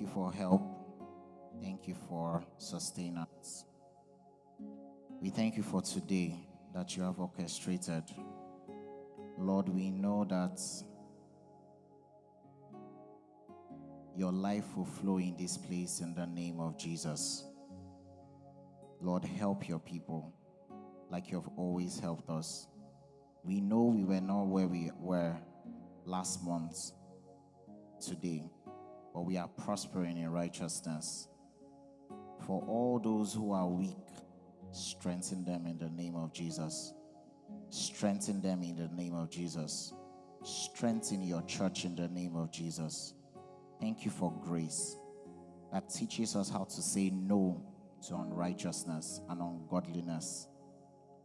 You for help. Thank you for sustenance. We thank you for today that you have orchestrated. Lord, we know that your life will flow in this place in the name of Jesus. Lord, help your people like you have always helped us. We know we were not where we were last month today, but we are prospering in righteousness. For all those who are weak, strengthen them in the name of Jesus. Strengthen them in the name of Jesus. Strengthen your church in the name of Jesus. Thank you for grace that teaches us how to say no to unrighteousness and ungodliness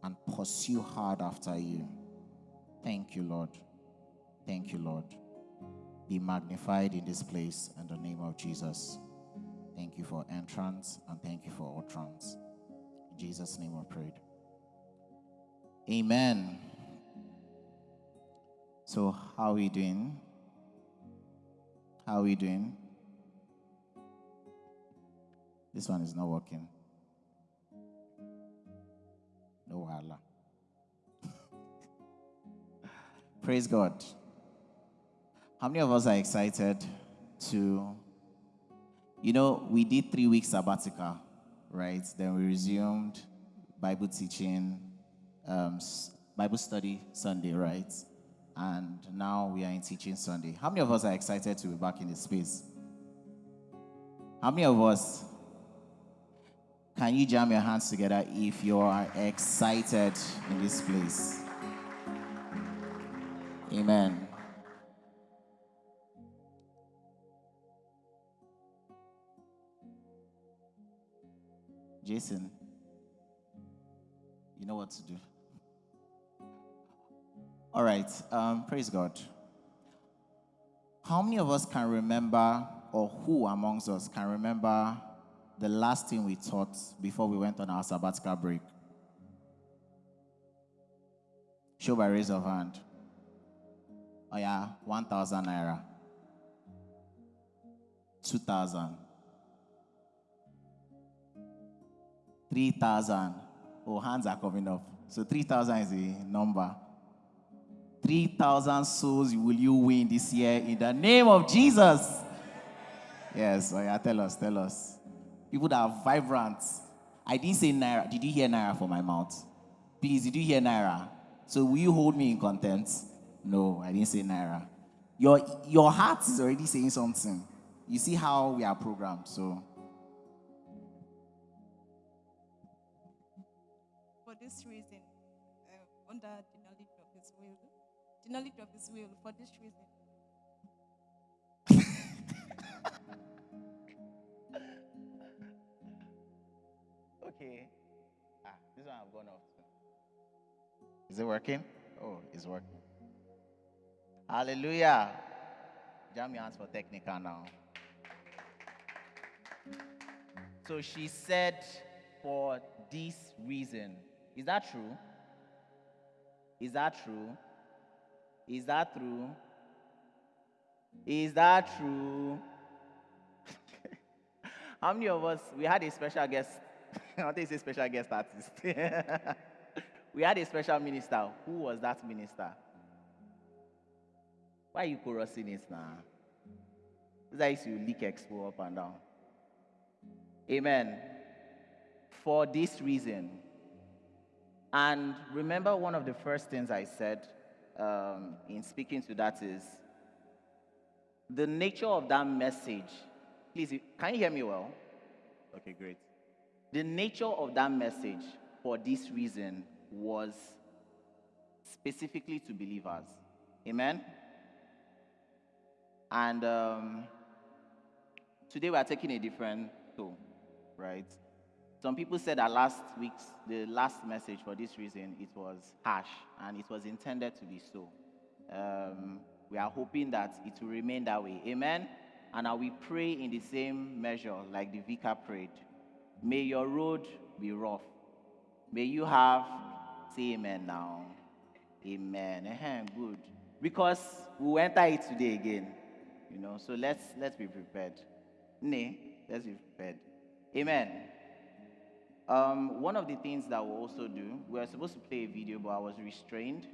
and pursue hard after you. Thank you, Lord. Thank you, Lord. Be magnified in this place in the name of Jesus. Thank you for entrance and thank you for utterance. In Jesus' name I prayed. Amen. So, how are we doing? How are we doing? This one is not working. No Allah. Praise God. How many of us are excited to, you know, we did three weeks sabbatical, right? Then we resumed Bible teaching, um, Bible study Sunday, right? And now we are in teaching Sunday. How many of us are excited to be back in the space? How many of us can you jam your hands together if you are excited in this place? Amen. Jason, you know what to do. All right, um, praise God. How many of us can remember, or who amongst us can remember the last thing we taught before we went on our sabbatical break? Show by raise of hand. Oh yeah, 1,000 naira. 2,000. 3,000. Oh, hands are coming up. So 3,000 is a number. 3,000 souls will you win this year in the name of Jesus. Yes, oh yeah, tell us, tell us. People that are vibrant. I didn't say Naira. Did you hear Naira from my mouth? Please, did you hear Naira? So will you hold me in contempt? No, I didn't say Naira. Your, your heart is already saying something. You see how we are programmed, so. This reason, uh, under the knowledge of His will, the knowledge of His will, for this reason, Okay. Ah, this one I've gone off. Is it working? Oh, it's working. Hallelujah. Jam your hands for technical now. So she said, for this reason. Is that true? Is that true? Is that true? Is that true? How many of us, we had a special guest, I want to say special guest artist. we had a special minister. Who was that minister? Why are you chorusing it now? Is how you leak expo up and down. Amen. For this reason. And remember, one of the first things I said um, in speaking to that is the nature of that message. Please, can you hear me well? Okay, great. The nature of that message for this reason was specifically to believers. Amen? And um, today we are taking a different tone, right? Some people said that last week's, the last message for this reason, it was harsh and it was intended to be so. Um, we are hoping that it will remain that way. Amen? And I will pray in the same measure like the vicar prayed. May your road be rough. May you have, say amen now. Amen. uh good. Because we will enter it today again. You know, so let's let's be prepared. Nay, let's be prepared. Amen. Um, one of the things that we'll also do, we were supposed to play a video, but I was restrained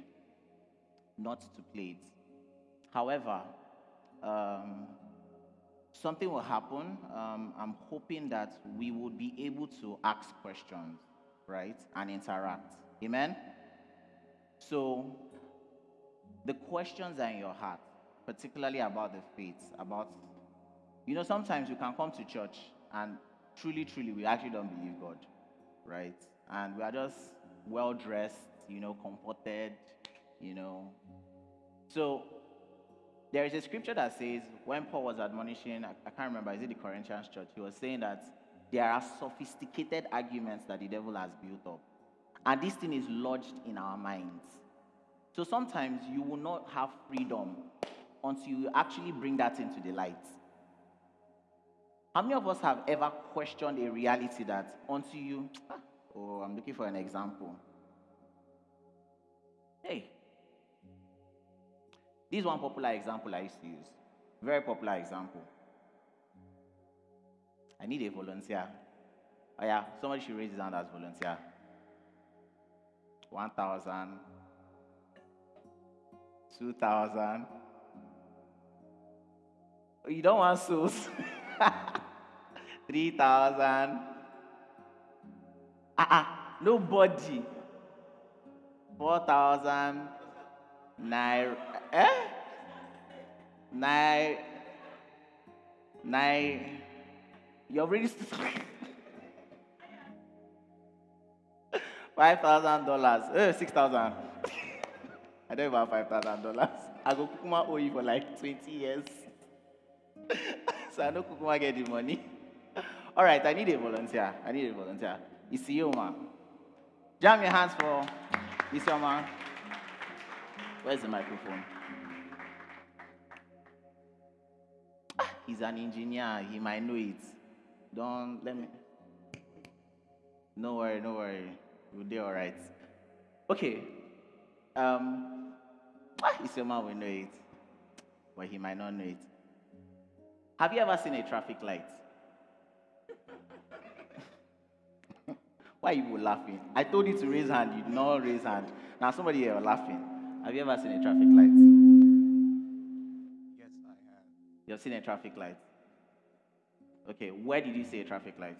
not to play it. However, um, something will happen. Um, I'm hoping that we would be able to ask questions, right, and interact. Amen? So, the questions are in your heart, particularly about the faith, about, you know, sometimes you can come to church and truly, truly, we actually don't believe God, right? And we are just well dressed, you know, comforted, you know. So, there is a scripture that says, when Paul was admonishing, I, I can't remember, is it the Corinthians church? He was saying that there are sophisticated arguments that the devil has built up. And this thing is lodged in our minds. So sometimes you will not have freedom until you actually bring that into the light. How many of us have ever questioned a reality that until you, ah, oh, I'm looking for an example. Hey, this is one popular example I used to use. Very popular example. I need a volunteer. Oh yeah, somebody should raise his hand as volunteer. 1,000, 2,000. You don't want souls. 3,000. Ah, ah, nobody. 4,000. Nine. Eh? Nine. Nine. You're already. Five thousand dollars. Eh, six thousand. I don't even have five thousand dollars. I go Kukuma owe you for like 20 years. so I know Kukuma get the money. All right, I need a volunteer. I need a volunteer. It's you, Isioma. Jam your hands for Isioma. Where's the microphone? Ah, he's an engineer. He might know it. Don't let me. No worry, no worry. We'll do all right. Okay. Um, ah, Isioma will know it, but he might not know it. Have you ever seen a traffic light? Why are you laughing? I told you to raise hand. You did not raise hand. Now somebody here laughing. Have you ever seen a traffic light? Yes, I have. You've seen a traffic light. Okay, where did you see a traffic light?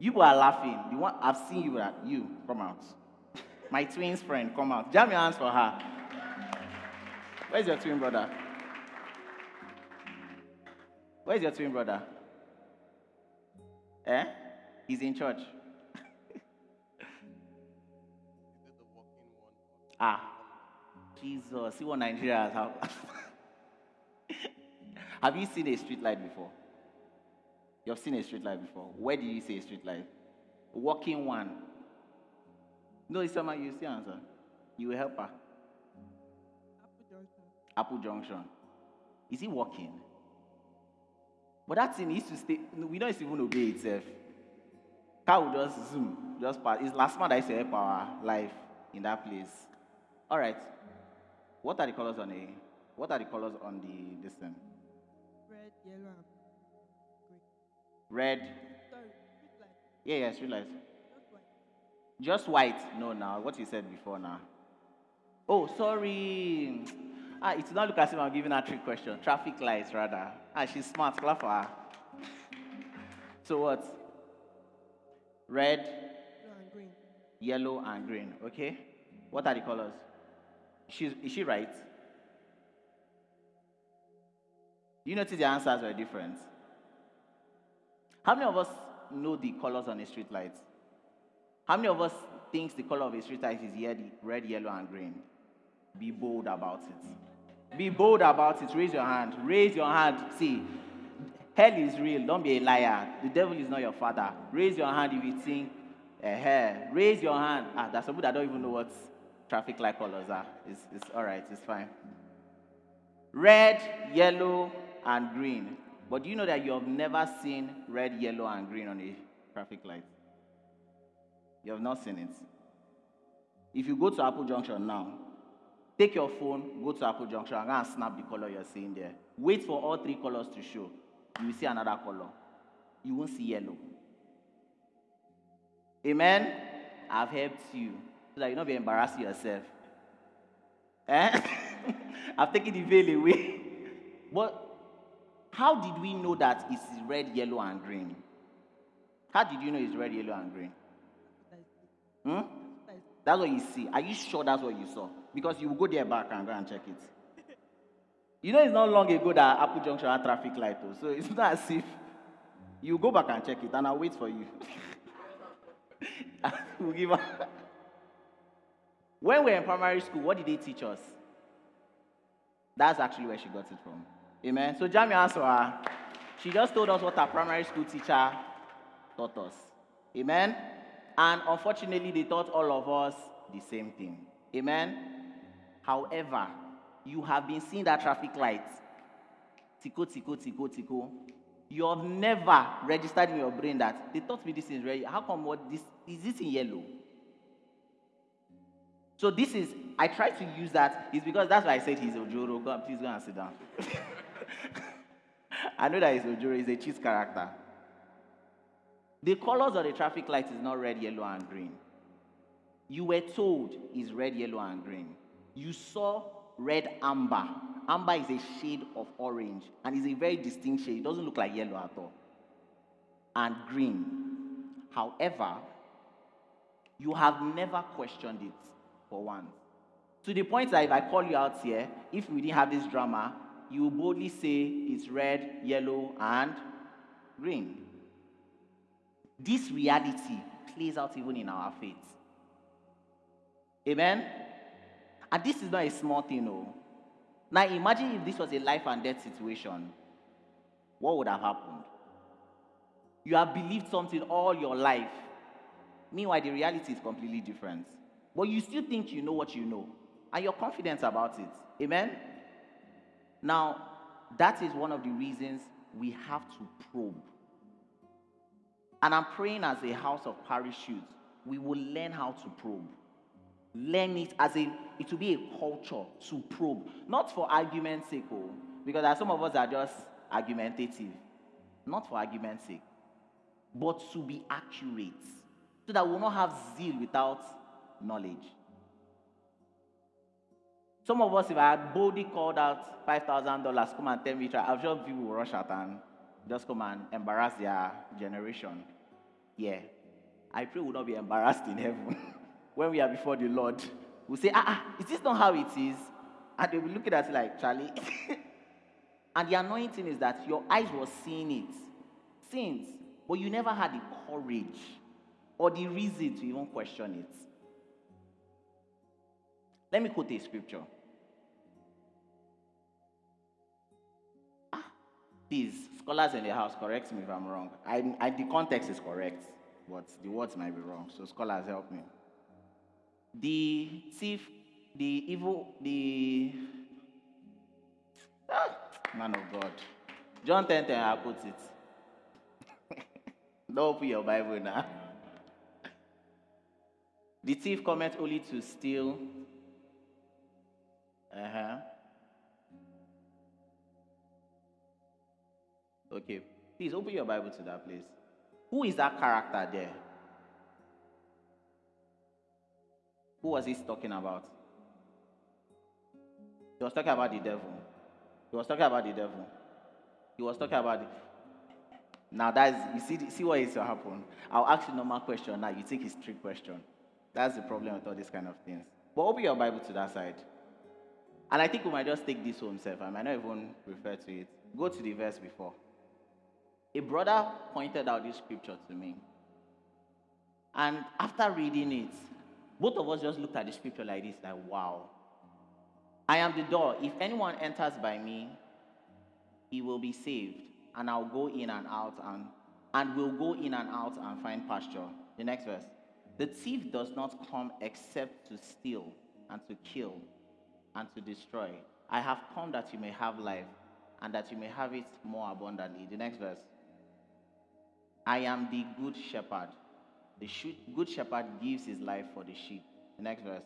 You are laughing. The one I've seen you. At you come out. My twin's friend, come out. Jam your hands for her. Where's your twin brother? Where's your twin brother? Eh? He's in church. Is it the walking one? Ah, Jesus. See what Nigeria has. Have. have you seen a street light before? You've seen a street light before. Where did you see a street light? Walking one. No, it's someone you see answer. You will help her. Apple Junction. Apple Junction. Is he walking? But that thing needs to stay. We don't even obey itself. Car will just zoom, just pass. It's last month I help our life in that place. All right. What are the colors on the? What are the colors on the this thing? Red, yellow, and Red. sorry, street light, Yeah, yeah, street lights. just white. Just white. No, now what you said before now. Oh, sorry. Ah, it did not look as if I'm giving her a trick question. Traffic lights, rather. Ah, she's smart. Clap for her. So what? Red, Yellow and green. yellow, and green. Okay. What are the colors? She's, is she right? You notice the answers were different. How many of us know the colors on a street light? How many of us thinks the color of a street light is red, yellow, and green? Be bold about it. Be bold about it. Raise your hand. Raise your hand. See, hell is real. Don't be a liar. The devil is not your father. Raise your hand if you think, eh, raise your hand. Ah, there's some people that don't even know what traffic light colors are. It's, it's all right. It's fine. Red, yellow, and green. But do you know that you have never seen red, yellow, and green on a traffic light? You have not seen it. If you go to Apple Junction now, take your phone, go to Apple Junction, and snap the color you're seeing there. Wait for all three colors to show. You will see another color. You won't see yellow. Amen. I've helped you so that you not be embarrassing yourself. Eh? I've taken the veil away. But how did we know that it's red, yellow, and green? How did you know it's red, yellow, and green? Hmm? That's what you see. Are you sure that's what you saw? Because you will go there back and go and check it. You know, it's not long ago that Apple Junction had traffic light, though, so it's not as if you go back and check it, and I'll wait for you. we'll give up. When we were in primary school, what did they teach us? That's actually where she got it from. Amen. So Jamie her. She just told us what our primary school teacher taught us. Amen. And unfortunately, they taught all of us the same thing. Amen. However, you have been seeing that traffic light. Tico, tico, tico, tico. You have never registered in your brain that they taught me this is red. How come what this is this in yellow? So this is I try to use that is because that's why I said he's Ojoro. Go, please go and sit down. I know that he's Ojoro, he's a cheese character. The colors of the traffic light is not red, yellow, and green. You were told is red, yellow, and green. You saw red amber. Amber is a shade of orange and is a very distinct shade. It doesn't look like yellow at all. And green. However, you have never questioned it for once. To the point that if I call you out here, if we didn't have this drama, you will boldly say it's red, yellow, and green. This reality plays out even in our faith. Amen? And this is not a small thing, no. Now imagine if this was a life and death situation. What would have happened? You have believed something all your life. Meanwhile, the reality is completely different. But you still think you know what you know. And you're confident about it. Amen? Now, that is one of the reasons we have to probe. And I'm praying as a house of parachutes, we will learn how to probe. Learn it as a, it will be a culture to probe. Not for argument's sake, oh, because some of us are just argumentative. Not for argument's sake, but to be accurate. So that we will not have zeal without knowledge. Some of us, if I had boldly called out $5,000, come and tell me, I'm sure people will rush out and just come and embarrass their generation. Yeah. I pray we'll not be embarrassed in heaven. when we are before the Lord, we'll say, ah, ah, is this not how it is? And they'll be looking at it like, Charlie. and the annoying thing is that your eyes were seeing it since, but you never had the courage or the reason to even question it. Let me quote a scripture. Please, scholars in the house, correct me if I'm wrong. I, I, the context is correct, but the words might be wrong. So, scholars, help me. The thief, the evil, the. Ah, man of God. John 10 10, I put it. Don't open your Bible now. The thief cometh only to steal, uh huh. Okay. Please open your Bible to that place. Who is that character there? Who was he talking about? He was talking about the devil. He was talking about the devil. He was talking about the. Now that's you see see what is to happen. I'll ask you normal question now. You take his trick question. That's the problem with all these kind of things. But open your Bible to that side. And I think we might just take this home self. I might not even refer to it. Go to the verse before. A brother pointed out this scripture to me. And after reading it, both of us just looked at the scripture like this, like, wow. I am the door. If anyone enters by me, he will be saved. And I'll go in and out and and will go in and out and find pasture. The next verse. The thief does not come except to steal and to kill and to destroy. I have come that you may have life and that you may have it more abundantly. The next verse. I am the good shepherd. The good shepherd gives his life for the sheep. The next verse.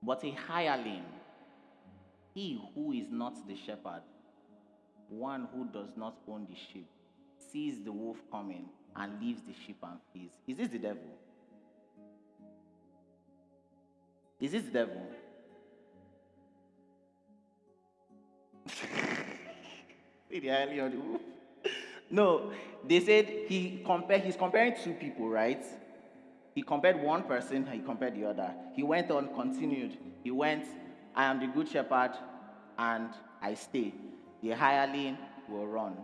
But a hireling, he who is not the shepherd, one who does not own the sheep sees the wolf coming and leaves the sheep and flees. Is this the devil? Is this the devil? See the highly on the wolf? No, they said he compared. He's comparing two people, right? He compared one person, he compared the other. He went on, continued. He went, I am the good shepherd, and I stay. The hireling will run.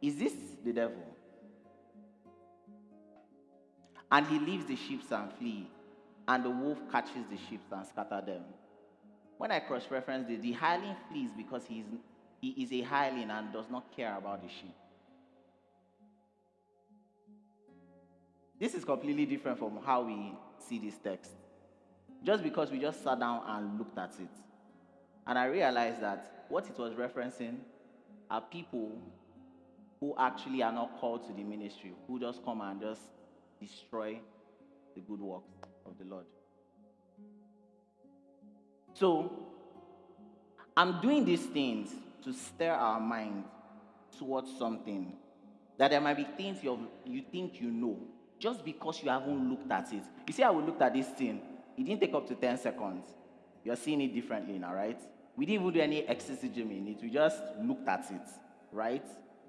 Is this the devil? And he leaves the sheep and flee, and the wolf catches the sheep and scatter them. When I cross-reference the hireling flees because he's, he is a hireling and does not care about the sheep. This is completely different from how we see this text. Just because we just sat down and looked at it. And I realized that what it was referencing are people who actually are not called to the ministry, who just come and just destroy the good works of the Lord. So, I'm doing these things to stir our mind towards something. That there might be things you you think you know, just because you haven't looked at it. You see how we looked at this thing? It didn't take up to 10 seconds. You're seeing it differently now, right? We didn't even do any exorcism in it. We just looked at it, right?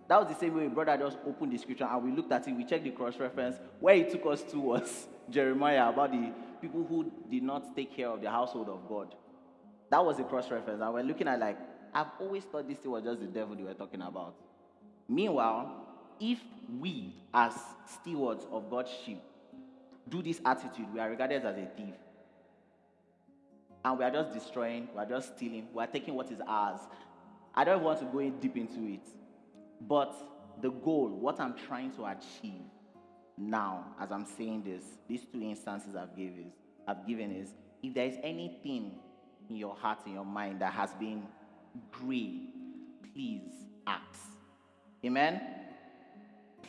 That was the same way brother just opened the scripture and we looked at it. We checked the cross reference. Where it took us to was Jeremiah about the people who did not take care of the household of God. That was the cross reference. And we're looking at like, I've always thought this thing was just the devil they were talking about. Meanwhile, if we, as stewards of God's sheep, do this attitude, we are regarded as a thief. And we are just destroying, we are just stealing, we are taking what is ours. I don't want to go in deep into it. But the goal, what I'm trying to achieve now, as I'm saying this, these two instances I've given is, I've given is if there is anything in your heart, in your mind that has been gray, please ask. Amen?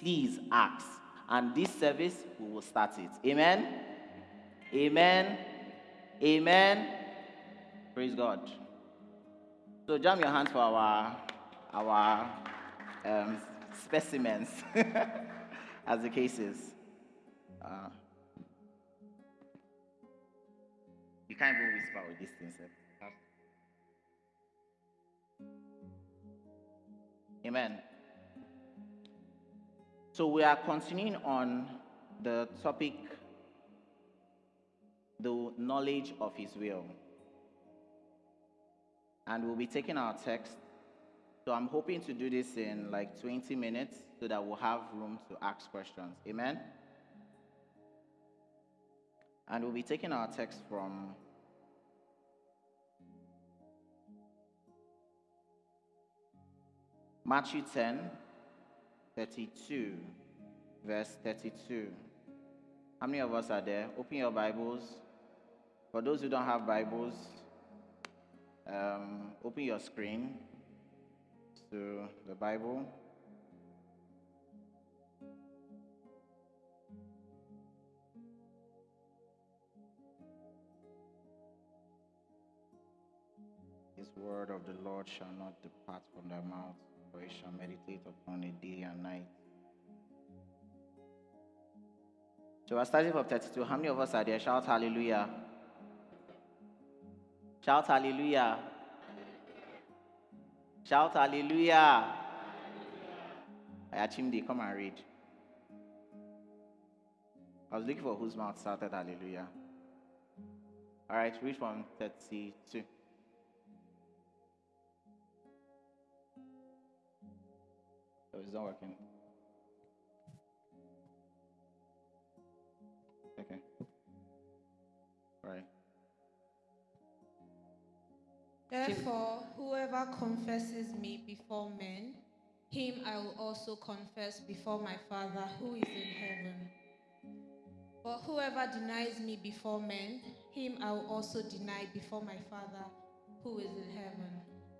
Please ask. And this service, we will start it. Amen? Amen? Amen? Praise God. So jam your hands for our, our um, specimens, as the case is. Uh, you can't even whisper with this thing, sir. Amen. So we are continuing on the topic, the knowledge of His will. And we'll be taking our text. So I'm hoping to do this in like 20 minutes so that we'll have room to ask questions. Amen? And we'll be taking our text from Matthew 10, 32, verse 32. How many of us are there? Open your Bibles. For those who don't have Bibles, um, open your screen to the Bible. This word of the Lord shall not depart from thy mouth, it shall meditate upon it day and night. So we're starting from 32. How many of us are there? Shout hallelujah. Shout hallelujah. Shout hallelujah. Ayachimdi, come and read. I was looking for whose mouth started hallelujah. All right, read from 32. It's not working. Okay. Right. Therefore, whoever confesses me before men, him I will also confess before my Father who is in heaven. But whoever denies me before men, him I will also deny before my Father who is in heaven.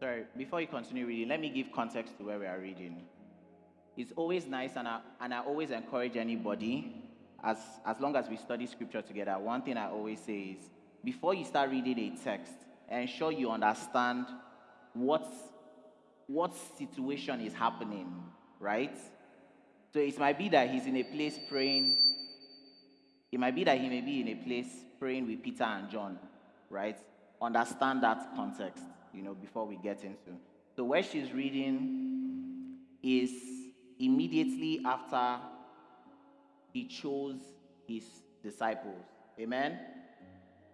Sorry, before you continue reading, let me give context to where we are reading. It's always nice, and I, and I always encourage anybody, as, as long as we study scripture together, one thing I always say is before you start reading a text, ensure you understand what what situation is happening, right? So it might be that he's in a place praying. It might be that he may be in a place praying with Peter and John, right? Understand that context, you know, before we get into. So where she's reading is immediately after he chose his disciples. Amen.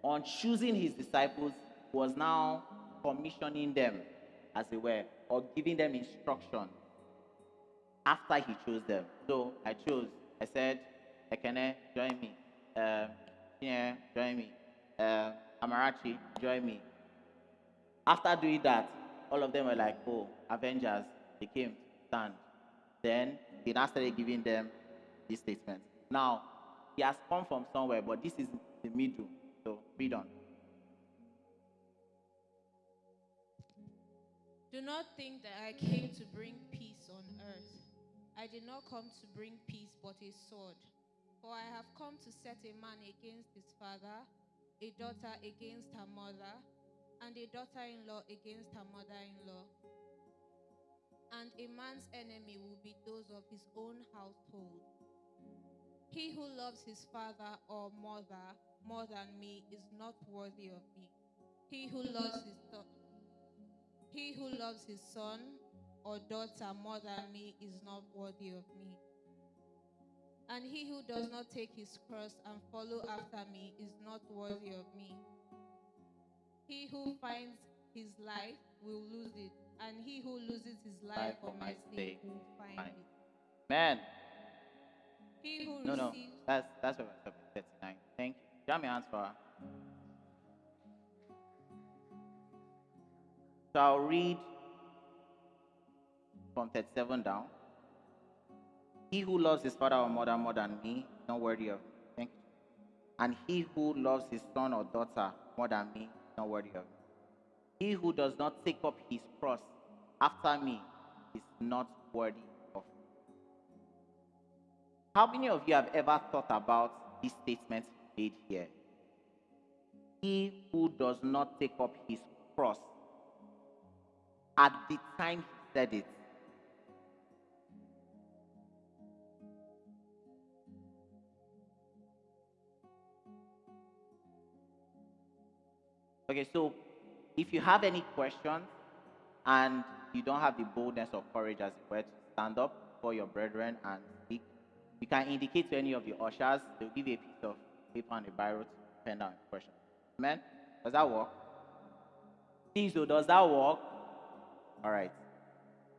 On choosing his disciples he was now commissioning them, as it were, or giving them instruction after he chose them. So I chose. I said, Ekene, join me. Uh, yeah, join me. Uh, Amarachi, join me. After doing that, all of them were like, oh, Avengers, they came, stand. Then he now started giving them this statement. Now, he has come from somewhere, but this is the middle. So read on. Do not think that I came to bring peace on earth. I did not come to bring peace, but a sword. For I have come to set a man against his father, a daughter against her mother, and a daughter in law against her mother in law. And a man's enemy will be those of his own household. He who loves his father or mother more than me is not worthy of me. He who loves his son he who loves his son or daughter more than me is not worthy of me. And he who does not take his cross and follow after me is not worthy of me. He who finds his life will lose it, and he who loses his life for my sake will find it. Man, He who no, no, that's that's what I said. 39. Thank you. Jam your hands for her. So I'll read from 37 down. He who loves his father or mother more than me is not worthy of me. Thank you. And he who loves his son or daughter more than me not worthy of me. He who does not take up his cross after me is not worthy of me. How many of you have ever thought about this statement made here? He who does not take up his cross at the time he said it. Okay, so if you have any questions and you don't have the boldness or courage as it were to stand up for your brethren and speak, you can indicate to any of the ushers, they'll give you a piece of paper and a biro to pen down a question. Amen? Does that work? Please, though, does that work? All right.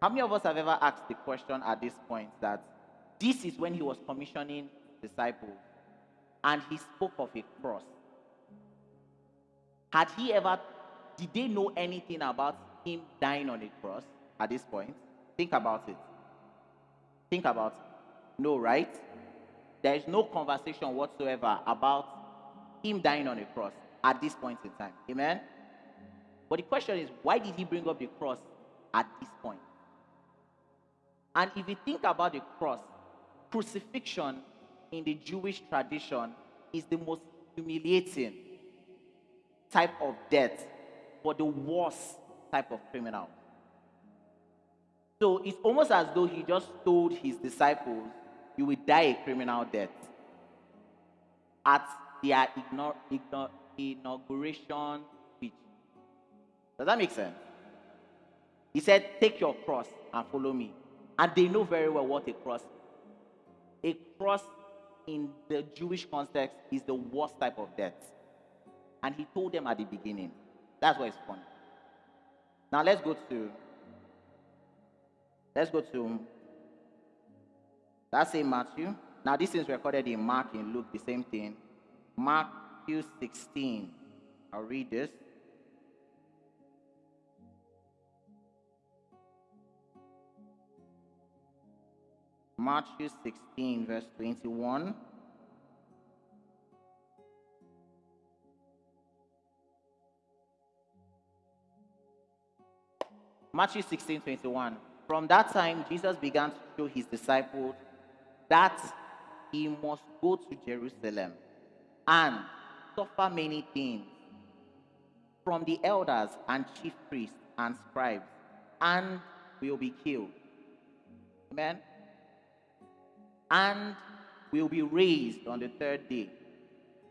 How many of us have ever asked the question at this point that this is when he was commissioning disciples and he spoke of a cross? Had he ever, did they know anything about him dying on a cross at this point? Think about it. Think about it. No, right? There is no conversation whatsoever about him dying on a cross at this point in time. Amen? But the question is, why did he bring up the cross at this point? And if you think about the cross, crucifixion in the Jewish tradition is the most humiliating type of death for the worst type of criminal. So it's almost as though he just told his disciples, You will die a criminal death at their ignor- inauguration speech. Does that make sense? He said, Take your cross and follow me. And they know very well what a cross is. A cross in the Jewish context is the worst type of death. And he told them at the beginning. That's why it's funny. Now let's go to let's go to that's in Matthew. Now this is recorded in Mark in Luke, the same thing. Matthew 16. I'll read this. Matthew 16, verse 21. Matthew 16, 21. From that time, Jesus began to show his disciples that he must go to Jerusalem and suffer many things from the elders and chief priests and scribes and will be killed. Amen. And will be raised on the third day.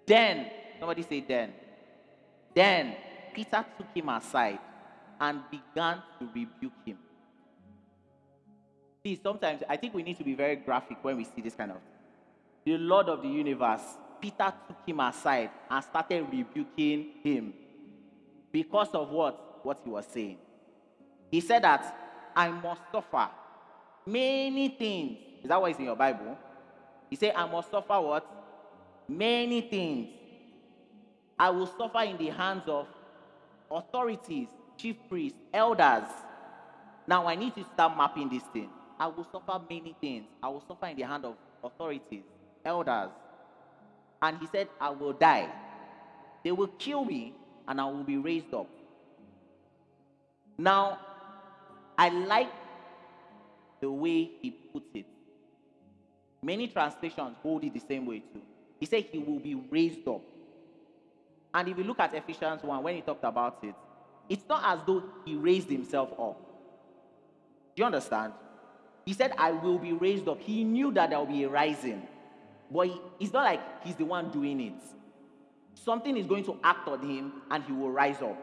Then, somebody say, then. Then Peter took him aside and began to rebuke him. See, sometimes I think we need to be very graphic when we see this kind of. The Lord of the universe, Peter took him aside and started rebuking him because of what? What he was saying. He said that I must suffer many things. Is that what is in your Bible? He said, I must suffer what? Many things. I will suffer in the hands of authorities, chief priests, elders. Now I need to start mapping this thing. I will suffer many things. I will suffer in the hand of authorities, elders. And he said, I will die. They will kill me and I will be raised up. Now, I like the way he puts it. Many translations hold it the same way too. He said he will be raised up. And if you look at Ephesians 1, when he talked about it, it's not as though he raised himself up. Do you understand? He said, I will be raised up. He knew that there will be a rising. But he, it's not like he's the one doing it. Something is going to act on him and he will rise up.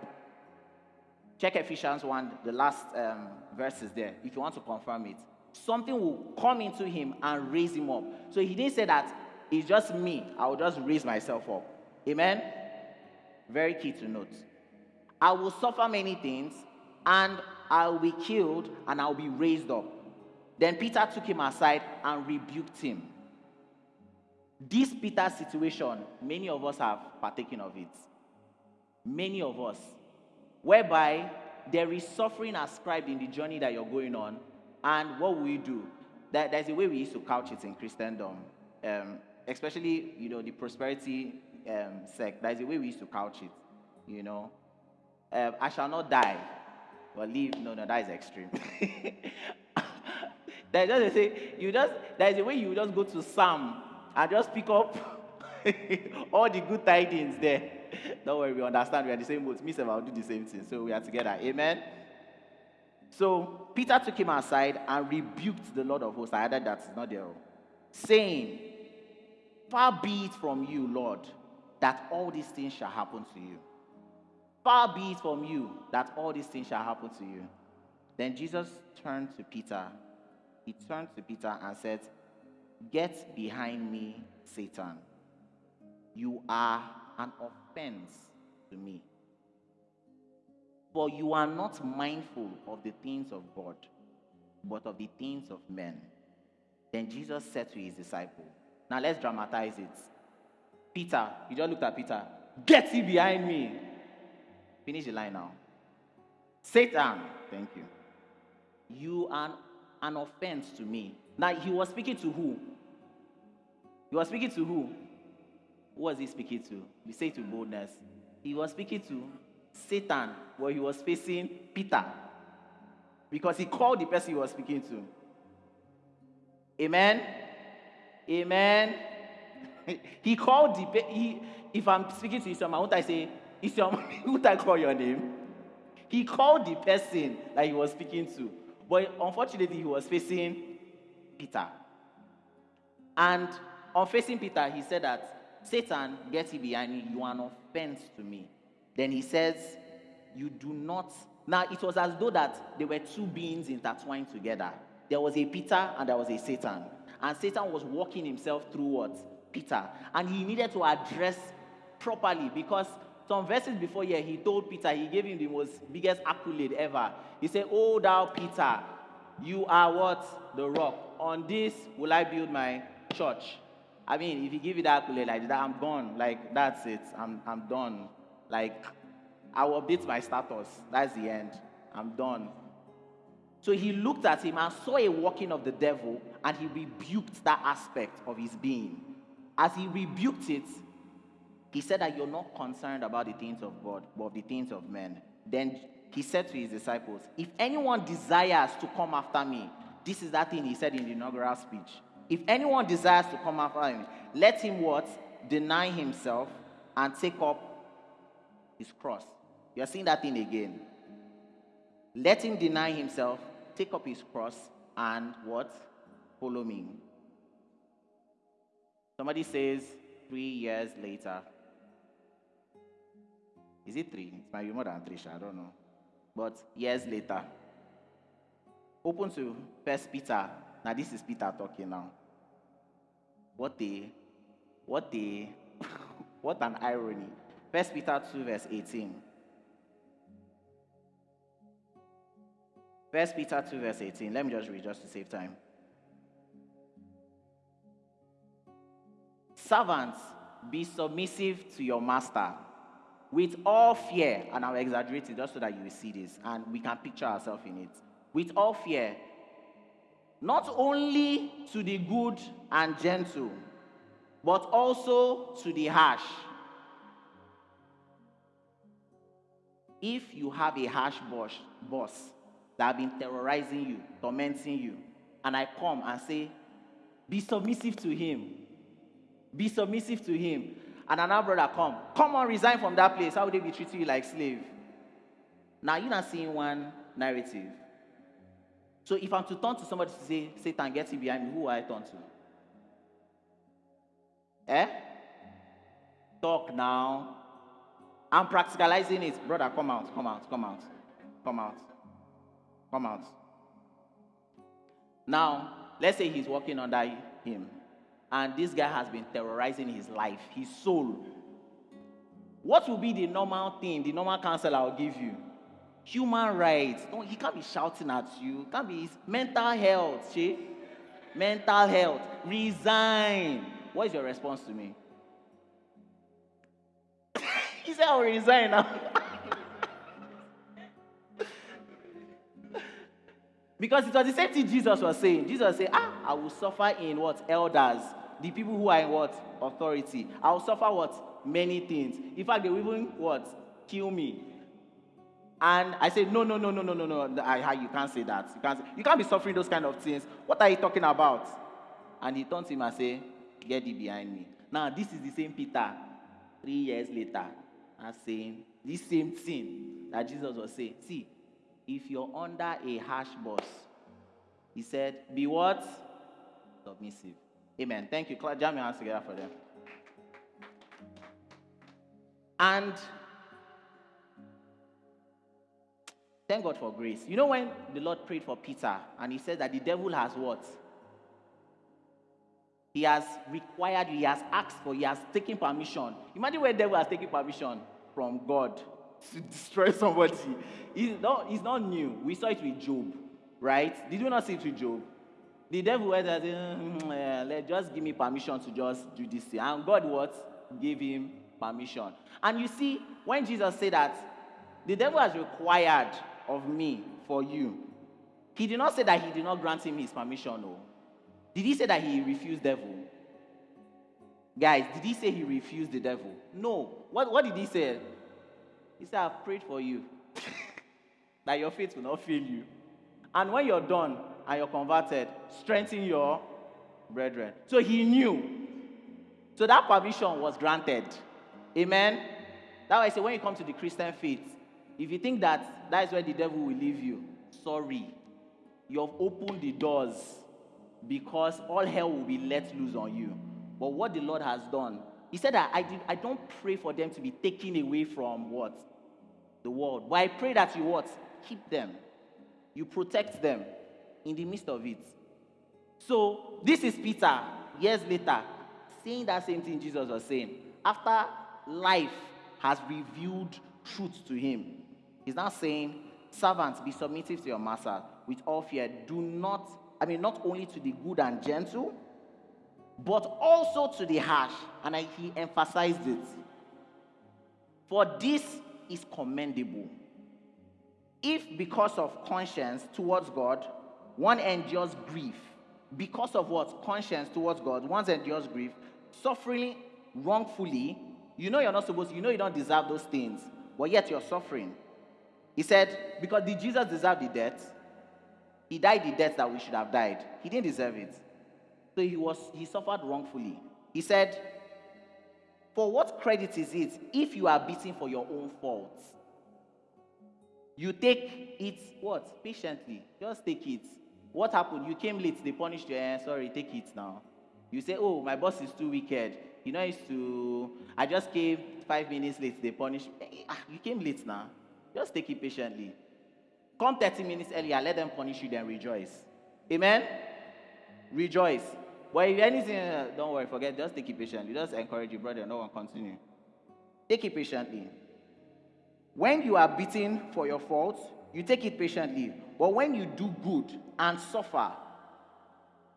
Check Ephesians 1, the last um, verses there, if you want to confirm it. Something will come into him and raise him up. So he didn't say that it's just me, I will just raise myself up. Amen? Very key to note. I will suffer many things and I will be killed and I will be raised up. Then Peter took him aside and rebuked him. This Peter situation, many of us have partaken of it. Many of us. Whereby there is suffering ascribed in the journey that you're going on. And what will you do? There's a way we used to couch it in Christendom. Um, especially, you know, the prosperity um, sect. There's a way we used to couch it. You know, um, I shall not die, but live. No, no, that is extreme. There's just a say, you just there's a way you just go to Psalm and just pick up all the good tidings there. Don't worry, we understand. We are the same boat. Me, I'll do the same thing. So we are together. Amen. So Peter took him aside and rebuked the Lord of hosts. I added that it's not there, saying, Far be it from you, Lord, that all these things shall happen to you. Far be it from you that all these things shall happen to you. Then Jesus turned to Peter. He turned to Peter and said, Get behind me, Satan. You are an offense to me. For you are not mindful of the things of God, but of the things of men. Then Jesus said to his disciple, Now let's dramatize it. Peter, you just looked at Peter, get thee behind me. Finish the line now. Satan, thank you. You are an offense to me. Now he was speaking to who? He was speaking to who? Who was he speaking to? We say to boldness. He was speaking to Satan, where he was facing Peter. Because he called the person he was speaking to. Amen. Amen. he called the he, if I'm speaking to Islam, won't I say, Islam, would I call your name? He called the person that he was speaking to. But unfortunately, he was facing Peter. And on facing Peter, he said that Satan, get you behind me, you are an offense to me. Then he says, You do not. Now, it was as though that there were two beings intertwined together. There was a Peter and there was a Satan. And Satan was walking himself through what? Peter. And he needed to address properly because some verses before here, he told Peter, he gave him the most biggest accolade ever. He said, Oh, thou Peter, you are what? The rock. On this will I build my church. I mean, if you give it that accolade like that, I'm gone. Like, that's it. I'm, I'm done. Like, I will update my status. That's the end. I'm done. So he looked at him and saw a working of the devil, and he rebuked that aspect of his being. As he rebuked it, he said that you're not concerned about the things of God, but the things of men. Then he said to his disciples, If anyone desires to come after me, this is that thing he said in the inaugural speech. If anyone desires to come after me, let him what? Deny himself and take up his cross. You're seeing that thing again. Let him deny himself, take up his cross and what? Follow me. Somebody says three years later. Is it three? It might be more than three, I don't know. But years later. Open to First Peter. Now this is Peter talking now. What a, what a, what an irony. First Peter 2, verse 18. First Peter 2, verse 18. Let me just read just to save time. Servants, be submissive to your master with all fear, and I'll exaggerate it just so that you will see this and we can picture ourselves in it. With all fear, not only to the good and gentle, but also to the harsh. If you have a harsh boss, boss that have been terrorizing you, tormenting you, and I come and say, be submissive to him. Be submissive to him. And another brother come, come on, resign from that place. How would they be treating you like slave? Now you're not seeing one narrative. So if I'm to turn to somebody to say, Satan, get you behind me, who I turn to? Eh? Talk now. I'm practicalizing it. Brother, come out, come out, come out, come out, come out. Now, let's say he's walking under him, and this guy has been terrorizing his life, his soul. What will be the normal thing, the normal counsel I'll give you? Human rights. Don't, he can't be shouting at you. Can't be his mental health, she. Mental health. Resign. What is your response to me? he said, I'll resign now. because it was the same thing Jesus was saying. Jesus said, Ah, I will suffer in what? Elders. The people who are in what? Authority. I will suffer what? Many things. In fact, they will even what? Kill me. And I said, no, no, no, no, no, no, no. I, you can't say that. You can't, say, you can't be suffering those kind of things. What are you talking about? And he turned to him and said, get thee behind me. Now, this is the same Peter, three years later, and saying this same thing that Jesus was saying. See, if you're under a harsh boss, he said, be what? Submissive. Amen. Thank you. Jam your hands together for them. And thank God for grace. You know when the Lord prayed for Peter and he said that the devil has what? He has required, he has asked for, he has taken permission. Imagine where the devil has taken permission from God to destroy somebody. It's not, it's not new. We saw it with Job, right? Did you not see it with Job? The devil went and said, mm, let just give me permission to just do this thing. And God what? Gave him permission. And you see, when Jesus said that, the devil has required of me for you. He did not say that he did not grant him his permission, no. Did he say that he refused devil? Guys, did he say he refused the devil? No. What, what did he say? He said, I've prayed for you. that your faith will not fail you. And when you're done and you're converted, strengthen your brethren. So he knew. So that permission was granted. Amen. That's why I say when you come to the Christian faith, if you think that that is where the devil will leave you, sorry. You have opened the doors because all hell will be let loose on you. But what the Lord has done, He said that I, did, I don't pray for them to be taken away from what? The world. But I pray that you what? Keep them. You protect them in the midst of it. So this is Peter, years later, saying that same thing Jesus was saying. After life has revealed truth to him, he's now saying, Servants, be submissive to your master with all fear. Do not I mean, not only to the good and gentle, but also to the harsh. And I, he emphasized it. For this is commendable. If because of conscience towards God, one endures grief, because of what? Conscience towards God, one endures grief, suffering wrongfully, you know you're not supposed you know you don't deserve those things, but yet you're suffering. He said, because did Jesus deserve the death? He died the death that we should have died. He didn't deserve it. So he was he suffered wrongfully. He said, For what credit is it if you are beaten for your own faults? You take it what? Patiently. Just take it. What happened? You came late, they punished you. Eh, sorry, take it now. You say, Oh, my boss is too wicked. You know, used to I just came five minutes late, they punished me. Eh, ah, you came late now. Just take it patiently. Come 30 minutes earlier, let them punish you, then rejoice. Amen? Rejoice. But if anything, uh, don't worry, forget, just take it patiently. Just encourage your brother, no one continue. Take it patiently. When you are beaten for your faults, you take it patiently. But when you do good and suffer,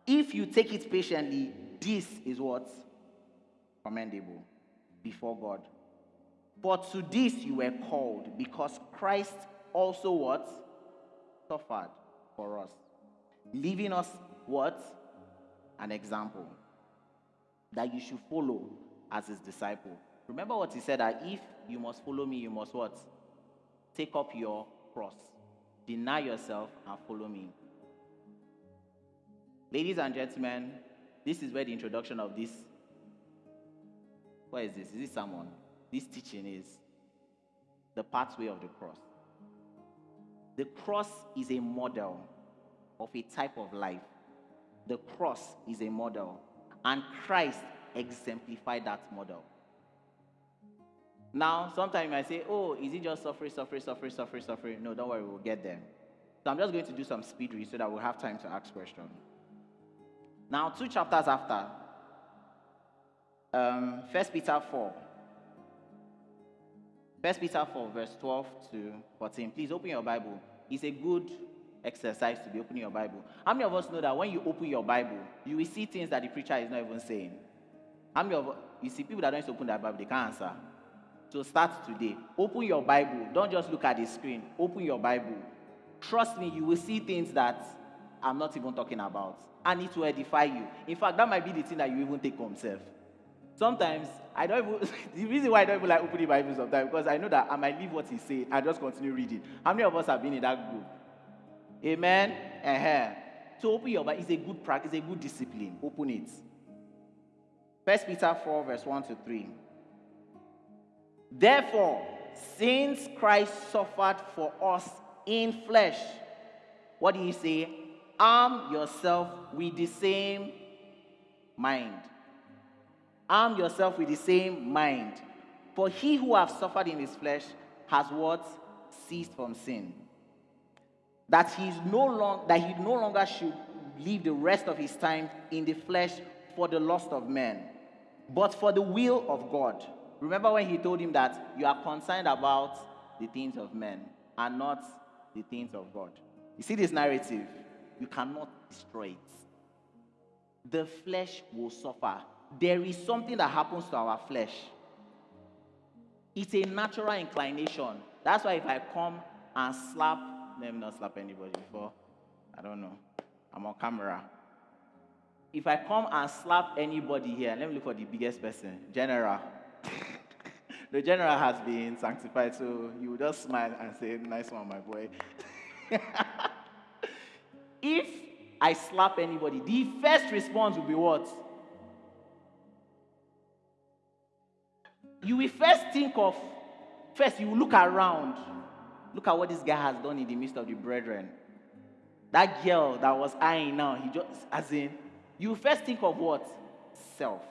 if you take it patiently, this is what? Commendable before God. But to this you were called, because Christ also what? Suffered for us. Leaving us what? An example that you should follow as his disciple. Remember what he said that if you must follow me, you must what? Take up your cross. Deny yourself and follow me. Ladies and gentlemen, this is where the introduction of this. What is this? Is this someone? This teaching is the pathway of the cross. The cross is a model of a type of life. The cross is a model, and Christ exemplified that model. Now, sometimes I say, oh, is it just suffering, suffering, suffering, suffering, suffering? No, don't worry, we'll get there. So I'm just going to do some speed read so that we'll have time to ask questions. Now, two chapters after, um, 1 Peter 4. 1 Peter 4, verse 12 to 14. Please open your Bible. It's a good exercise to be opening your Bible. How many of us know that when you open your Bible, you will see things that the preacher is not even saying? How many of you see people that don't open their Bible, they can't answer? So start today. Open your Bible. Don't just look at the screen. Open your Bible. Trust me, you will see things that I'm not even talking about. And it will edify you. In fact, that might be the thing that you even take home self. Sometimes I don't even the reason why I don't even like opening Bible sometimes because I know that I might leave what he said and just continue reading. How many of us have been in that group? Amen. Uh-huh. So open your Bible. It's a good practice, a good discipline. Open it. First Peter 4, verse 1 to 3. Therefore, since Christ suffered for us in flesh, what do you say? Arm yourself with the same mind. Arm yourself with the same mind. For he who has suffered in his flesh has what? Ceased from sin. That he is no long, that he no longer should live the rest of his time in the flesh for the lust of men, but for the will of God. Remember when he told him that you are concerned about the things of men and not the things of God. You see this narrative? You cannot destroy it. The flesh will suffer. There is something that happens to our flesh. It's a natural inclination. That's why if I come and slap, let me not slap anybody before. I don't know. I'm on camera. If I come and slap anybody here, let me look for the biggest person. General the general has been sanctified, so you just smile and say, Nice one, my boy. if I slap anybody, the first response will be what? You will first think of, first, you will look around. Look at what this guy has done in the midst of the brethren. That girl that was eyeing now, he just, as in, you first think of what? Self.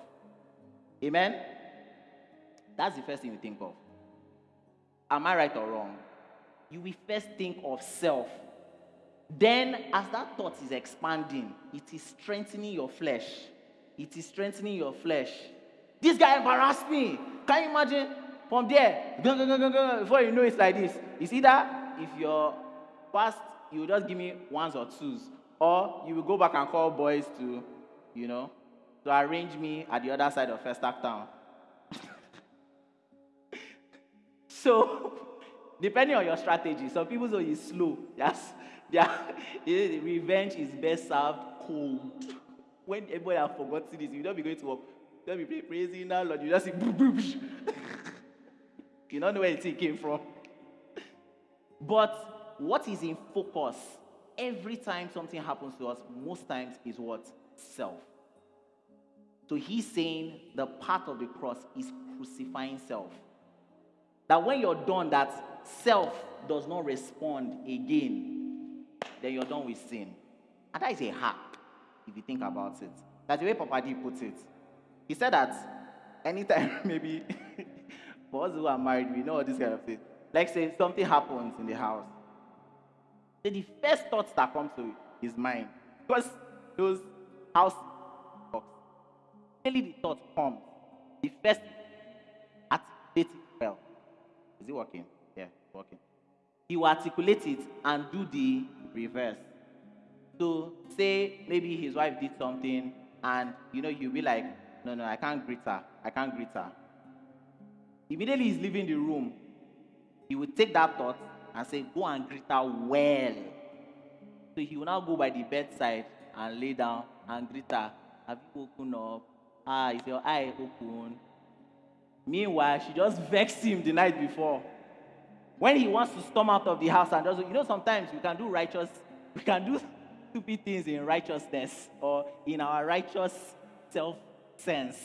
Amen? That's the first thing you think of. Am I right or wrong? You will first think of self. Then, as that thought is expanding, it is strengthening your flesh. It is strengthening your flesh. This guy embarrassed me. Can you imagine? From there, before you know it's like this. It's either if you're past, you just give me ones or twos, or you will go back and call boys to, you know, to arrange me at the other side of Festac Town. So, depending on your strategy, some people say it's slow. Yes, revenge is best served cold. When everybody has forgotten this, you don't be going to work. You don't be praising now, Lord. You just say, boop, boop. you don't know where it came from. But what is in focus every time something happens to us, most times is what? Self. So he's saying the path of the cross is crucifying self. That when you're done, that self does not respond again, then you're done with sin. And that is a hack, if you think about it. That's the way Papa D puts it. He said that anytime, maybe, for us who are married, we know all this kind of thing. Like, say, something happens in the house. Then the first thoughts that come to his mind, because those house talks, really the thought comes. The first it well. Is it working? Yeah, working. Will articulate it and do the reverse. So say maybe his wife did something and you know you'll be like, no, no, I can't greet her. I can't greet her. Immediately he's leaving the room, he will take that thought and say, go and greet her well. So he will now go by the bedside and lay down and greet her. Have you woken up? Ah, is your eye open? Meanwhile, she just vexed him the night before. When he wants to storm out of the house and does, you know, sometimes we can do righteous, we can do stupid things in righteousness or in our righteous self sense.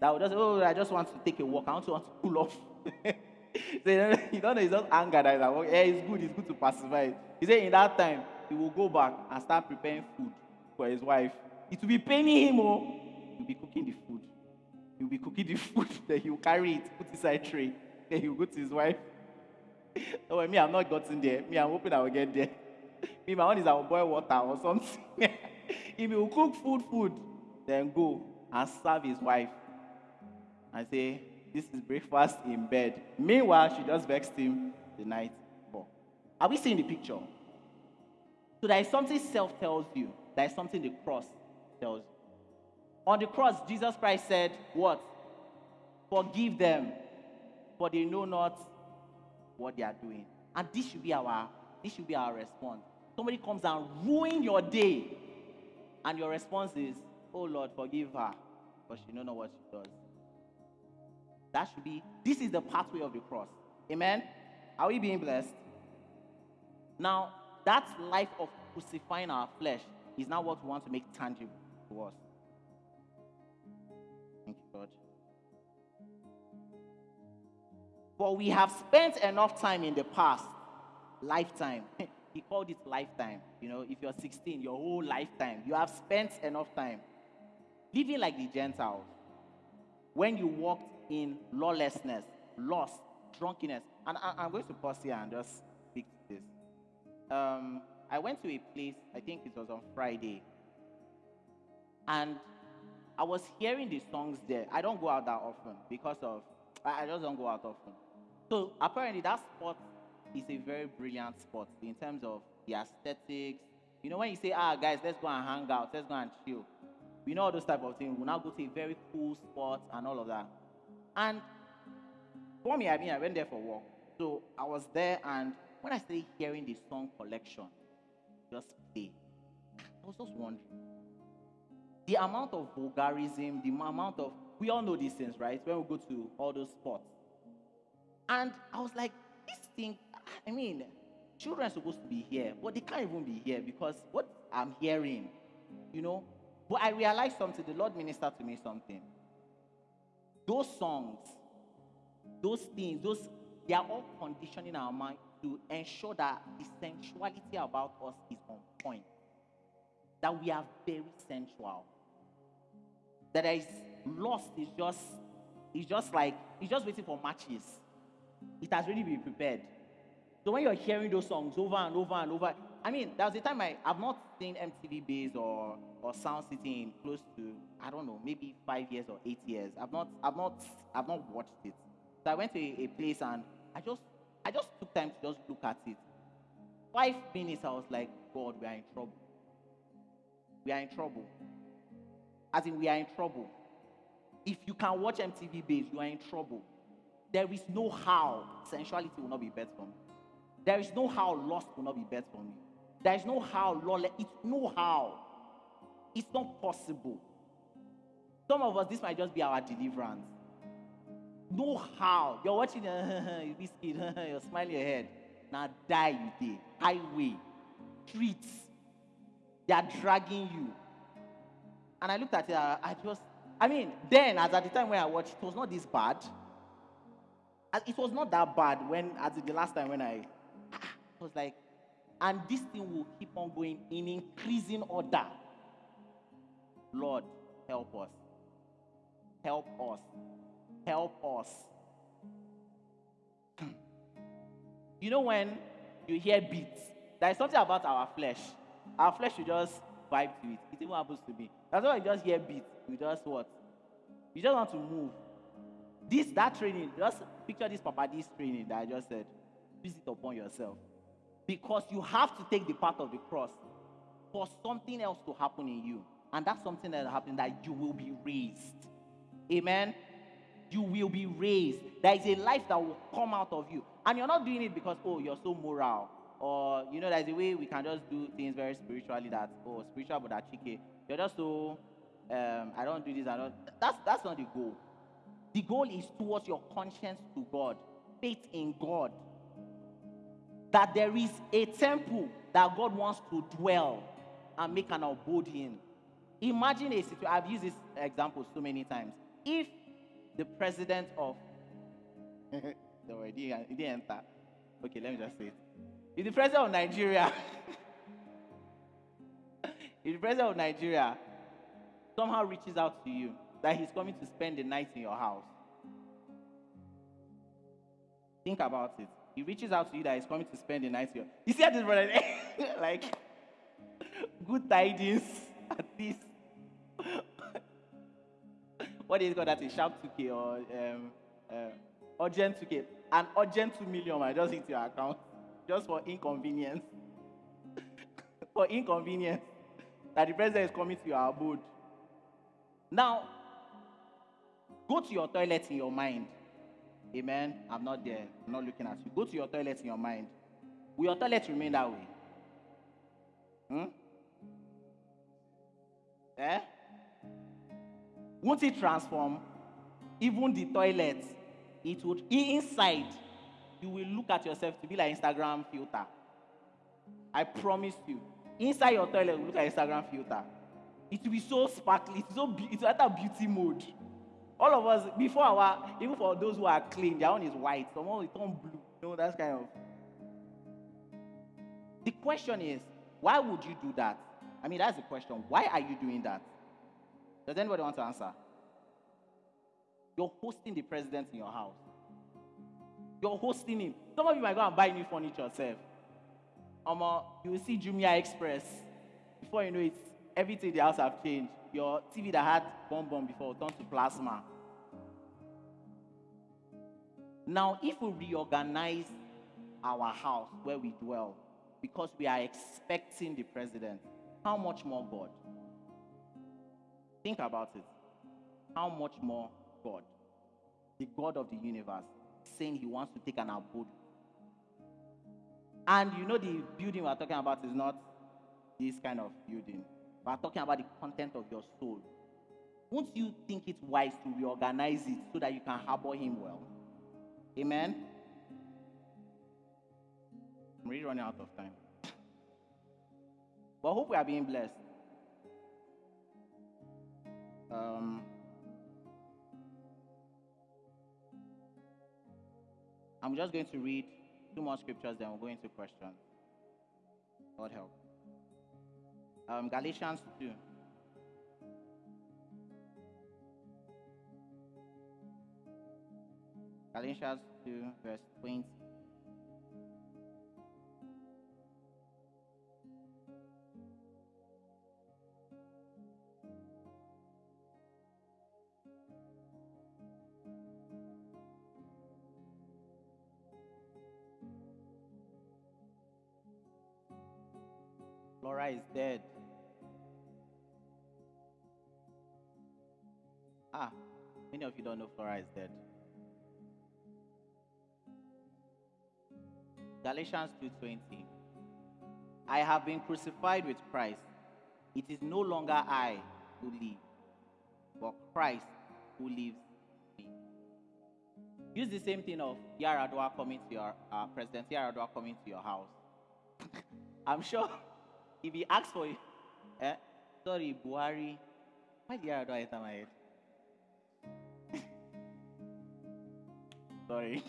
That would just, oh, I just want to take a walk. I to want to pull off. so, you don't know, it's not anger that is. Yeah, it's good, it's good to pacify. He said in that time, he will go back and start preparing food for his wife. It will be paining him, oh, he'll be cooking the food. He'll be cooking the food, then he'll carry it, put it inside a tray. Then he'll go to his wife. oh, me, I'm not gotten there. Me, I'm hoping I will get there. me, my one is I will boil water or something. if will cook food, food, then go and serve his wife and say, This is breakfast in bed. Meanwhile, she just vexed him the night before. Are we seeing the picture? So there is something self tells you, there is something the cross tells you. On the cross, Jesus Christ said, What? Forgive them, for they know not what they are doing. And this should be our this should be our response. Somebody comes and ruin your day, and your response is, Oh Lord, forgive her, but she don't know what she does. That should be this is the pathway of the cross. Amen. Are we being blessed? Now, that life of crucifying our flesh is now what we want to make tangible to us. Thank you, God. For we have spent enough time in the past, lifetime. he called it lifetime. You know, if you're 16, your whole lifetime, you have spent enough time living like the Gentiles. When you walked in lawlessness, lust, drunkenness. And I, am going to pause here and just speak to this. Um, I went to a place, I think it was on Friday, and I was hearing the songs there. I don't go out that often because of, I just don't go out often. So apparently that spot is a very brilliant spot in terms of the aesthetics. You know, when you say, ah, guys, let's go and hang out, let's go and chill. We know all those type of things. We'll now go to a very cool spot and all of that. And for me, I mean, I went there for work. So I was there, and when I started hearing the song collection, just play, I was just wondering the amount of vulgarism, the amount of we all know these things, right? When we go to all those spots. And I was like, this thing, I mean, children are supposed to be here, but they can't even be here because what I'm hearing, you know. But I realized something, the Lord ministered to me something. Those songs, those things, those they are all conditioning our mind to ensure that the sensuality about us is on point. That we are very sensual. That is lust is just, it's just like, it's just waiting for matches. It has already been prepared. So when you're hearing those songs over and over and over, I mean, there was a time I, I've not seen MTV Base or, or Sound City in close to, I don't know, maybe five years or eight years. I've not, I've not, I've not watched it. So I went to a, a place and I just, I just took time to just look at it. Five minutes, I was like, God, we are in trouble. We are in trouble. As in, we are in trouble. If you can watch MTV Base, you are in trouble. There is no how sensuality will not be bet from you. There is no how lust will not be bet from you. There is no how lawless. It's no how. It's not possible. Some of us, this might just be our deliverance. No how. You're watching, you biscuit, you're smiling your head. Now die you did. Highway, streets. They are dragging you. And I looked at it, I just, I mean, then, as at the time when I watched, it was not this bad. It was not that bad when, as the last time when I, It was like, and this thing will keep on going in increasing order. Lord, help us. Help us. Help us. Hmm. you know when you hear beats, there is something about our flesh. Our flesh will just vibe to it. It even happens to me. That's why you just hear beats. You just what? You just want to move. This that training, just picture this Papa this training that I just said. Use it upon yourself. Because you have to take the path of the cross for something else to happen in you. And that's something that happened that you will be raised. Amen. You will be raised. There is a life that will come out of you. And you're not doing it because, oh, you're so moral. Or, you know, there's a way we can just do things very spiritually that, oh, spiritual, but that chicken. You're just so, um, I don't do this, I don't. That's, that's not the goal. The goal is towards your conscience to God, faith in God. That there is a temple that God wants to dwell and make an abode in. Imagine a situation, I've used this example so many times. If the president of, didn't, it didn't enter. Okay, let me just say it. If the president of Nigeria, if the president of Nigeria somehow reaches out to you that he's coming to spend the night in your house, think about it. He reaches out to you that he's coming to spend the night here. You see how this brother, like, good tidings at least. what is it called that? A sharp 2K or um, uh, urgent 2K? An urgent 2 million might just hit your account just for inconvenience. for inconvenience that the president is coming to your abode. Now, go to your toilet in your mind. Amen. I'm not there. I'm not looking at you. Go to your toilet in your mind. Will your toilet remain that way? Hmm? Eh? Won't it transform? Even the toilet, it would inside, you will look at yourself to be like Instagram filter. I promise you. Inside your toilet, look at Instagram filter. It will be so sparkly. It's so be- it's at a beauty mode. All of us, before our, even for those who are clean, their own is white. Someone will turn blue. You know, that's kind of. The question is, why would you do that? I mean, that's the question. Why are you doing that? Does anybody want to answer? You're hosting the president in your house. You're hosting him. Some of you might go and buy new furniture yourself. Um, uh, you will see Jumia Express. Before you know it, everything in the house have changed. Your TV that had bomb bomb before turned to plasma. Now, if we reorganize our house where we dwell because we are expecting the president, how much more God? Think about it. How much more God? The God of the universe saying he wants to take an abode. And you know, the building we're talking about is not this kind of building. We're talking about the content of your soul. Won't you think it wise to reorganize it so that you can harbor him well? Amen? I'm really running out of time. But I hope we are being blessed. Um, I'm just going to read two more scriptures, then we'll go into questions. God help. Um, Galatians 2. Galatians 2, verse 20. Laura is dead. Ah, many of you don't know Flora is dead. Galatians 2:20. I have been crucified with Christ. It is no longer I who live, but Christ who lives in me. Use the same thing of Yaradua coming to your uh, President Yaradua coming to your house. I'm sure if he asks for you, eh, sorry, Buhari, why did Yaradua enter my head? Sorry.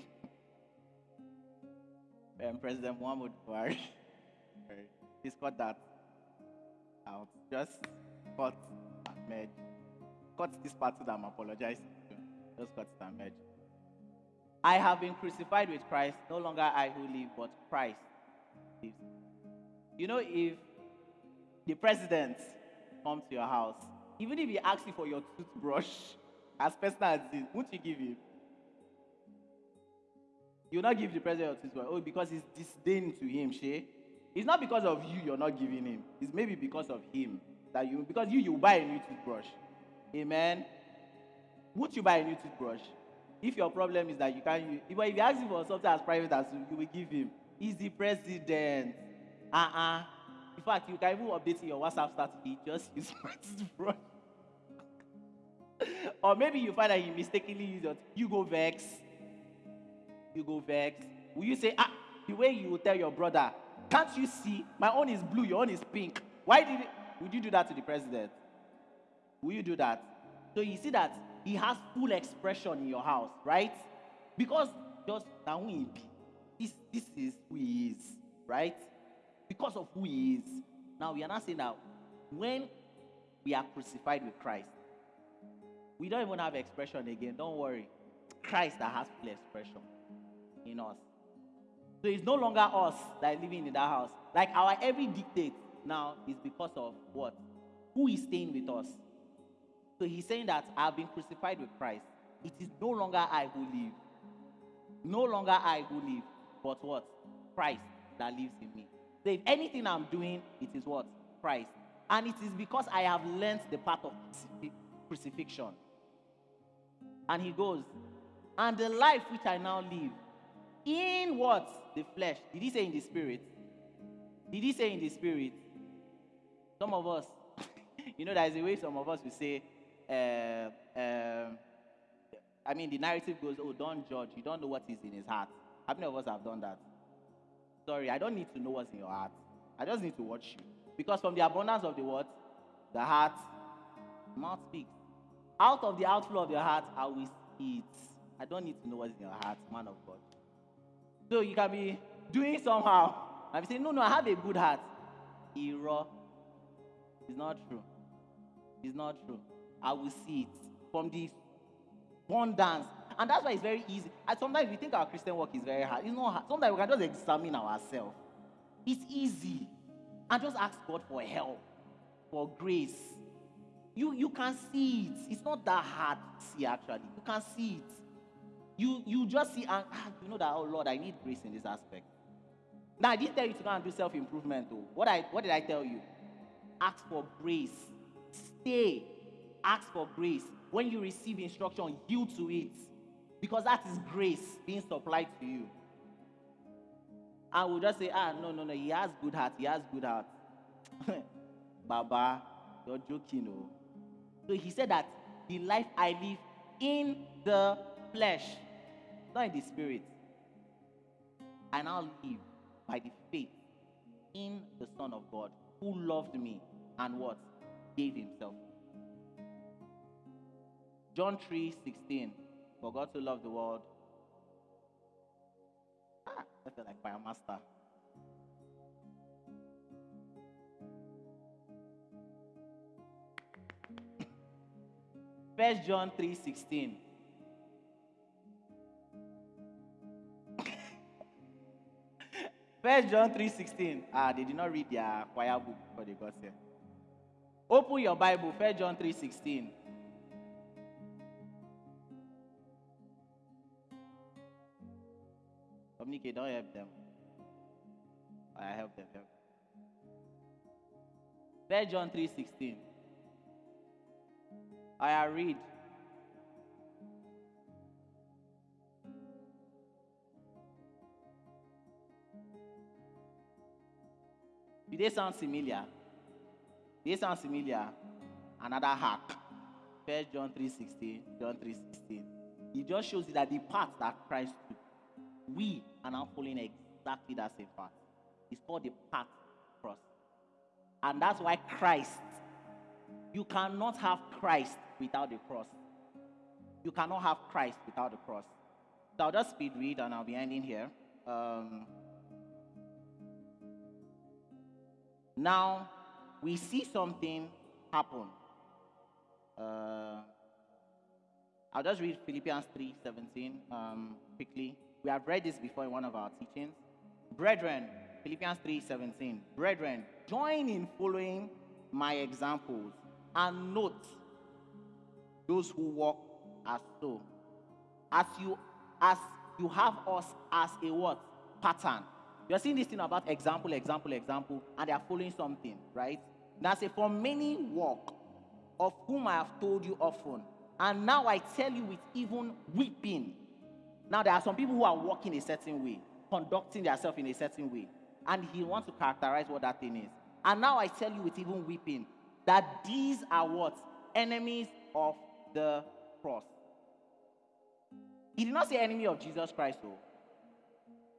um, President Muhammad Buhari. He's cut that out. Just cut and merge. Cut this part so that I'm apologizing. Just cut it and merge. I have been crucified with Christ. No longer I who live, but Christ lives. You know, if the president comes to your house, even if he asks you for your toothbrush, as personal as this, won't you give him? You not give the president your toothbrush. Oh, because it's disdain to him, Shay. It's not because of you you're not giving him. It's maybe because of him that you because you you buy a new toothbrush. Amen. Would you buy a new toothbrush? If your problem is that you can't if if you ask him for something as private as you, will give him. He's the president. Uh-uh. In fact, you can even update your WhatsApp status. He just use my toothbrush. or maybe you find that he mistakenly used your you go vex. You go vex. Will you say, ah, the way you will tell your brother, can't you see? My own is blue, your own is pink. Why did it? Would you do that to the president? Will you do that? So you see that he has full expression in your house, right? Because just now who. This, this is who he is, right? Because of who he is. Now we are not saying that when we are crucified with Christ, we don't even have expression again. Don't worry. Christ that has full expression in us. So it's no longer us that are living in that house. Like our every dictate now is because of what? Who is staying with us. So he's saying that I've been crucified with Christ. It is no longer I who live. No longer I who live, but what? Christ that lives in me. So if anything I'm doing, it is what? Christ. And it is because I have learned the path of crucifixion. And he goes, and the life which I now live, in what? The flesh. Did he say in the spirit? Did he say in the spirit? Some of us, you know, there's a way some of us will say, uh, um, I mean, the narrative goes, oh, don't judge. You don't know what is in his heart. How many of us have done that? Sorry, I don't need to know what's in your heart. I just need to watch you. Because from the abundance of the word, the heart, mouth speaks. Out of the outflow of your heart, I will it. I don't need to know what's in your heart, man of God. So you can be doing somehow. And be saying, no, no, I have a good heart. Error. It's not true. It's not true. I will see it from the abundance. And that's why it's very easy. And sometimes we think our Christian work is very hard. It's not hard. Sometimes we can just examine ourselves. It's easy. And just ask God for help, for grace. You, you can see it. It's not that hard to see, actually. You can see it. You, you just see, and ah, you know that, oh Lord, I need grace in this aspect. Now, I didn't tell you to go and do self improvement, though. What, I, what did I tell you? Ask for grace. Stay. Ask for grace. When you receive instruction, yield to it. Because that is grace being supplied to you. I we'll just say, ah, no, no, no, he has good heart. He has good heart. Baba, you're joking, oh. So he said that the life I live in the flesh, not in the spirit. And I now live by the faith in the Son of God who loved me and what? Gave himself. John 3 16. For God to love the world. Ah, I feel like fire master. First John 3 16. First John 3:16. Ah, they did not read their choir book before they got here. Open your Bible, First John 3:16. Communicate, don't help them. I help them. Help. First John 3:16. I read. Do they sound familiar? They sound familiar. Another hack. First John 3:16, John 3:16. It just shows you that the path that Christ took, we are now following exactly that same path. It's called the path cross. And that's why Christ, you cannot have Christ without the cross. You cannot have Christ without the cross. So I'll just speed read and I'll be ending here. Um, Now, we see something happen. Uh, I'll just read Philippians 3 17 um, quickly. We have read this before in one of our teachings. Brethren, Philippians 3 17. Brethren, join in following my examples and note those who walk as so. As you as you have us as a what? Pattern. You're seeing this thing about example, example, example, and they are following something, right? Now say, for many walk, of whom I have told you often, and now I tell you with even weeping. Now there are some people who are walking a certain way, conducting themselves in a certain way, and he wants to characterize what that thing is. And now I tell you with even weeping that these are what enemies of the cross. He did not say enemy of Jesus Christ, though.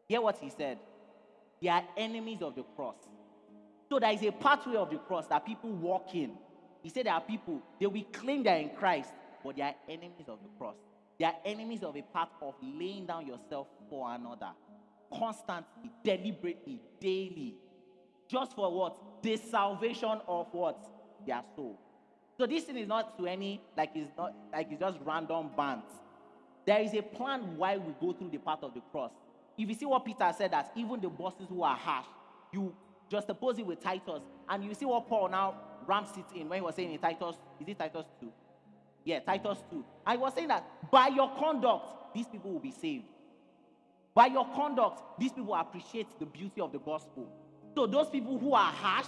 Hear what he said. They are enemies of the cross. So there is a pathway of the cross that people walk in. He said there are people, they will claim they are in Christ, but they are enemies of the cross. They are enemies of a path of laying down yourself for another. Constantly, deliberately, daily. Just for what? The salvation of what? Their soul. So this thing is not to any like it's not like it's just random bands. There is a plan why we go through the path of the cross. If you see what Peter said, that even the bosses who are harsh, you just oppose it with Titus, and you see what Paul now ramps it in when he was saying in Titus, is it Titus 2? Yeah, Titus 2. I was saying that by your conduct, these people will be saved. By your conduct, these people appreciate the beauty of the gospel. So those people who are harsh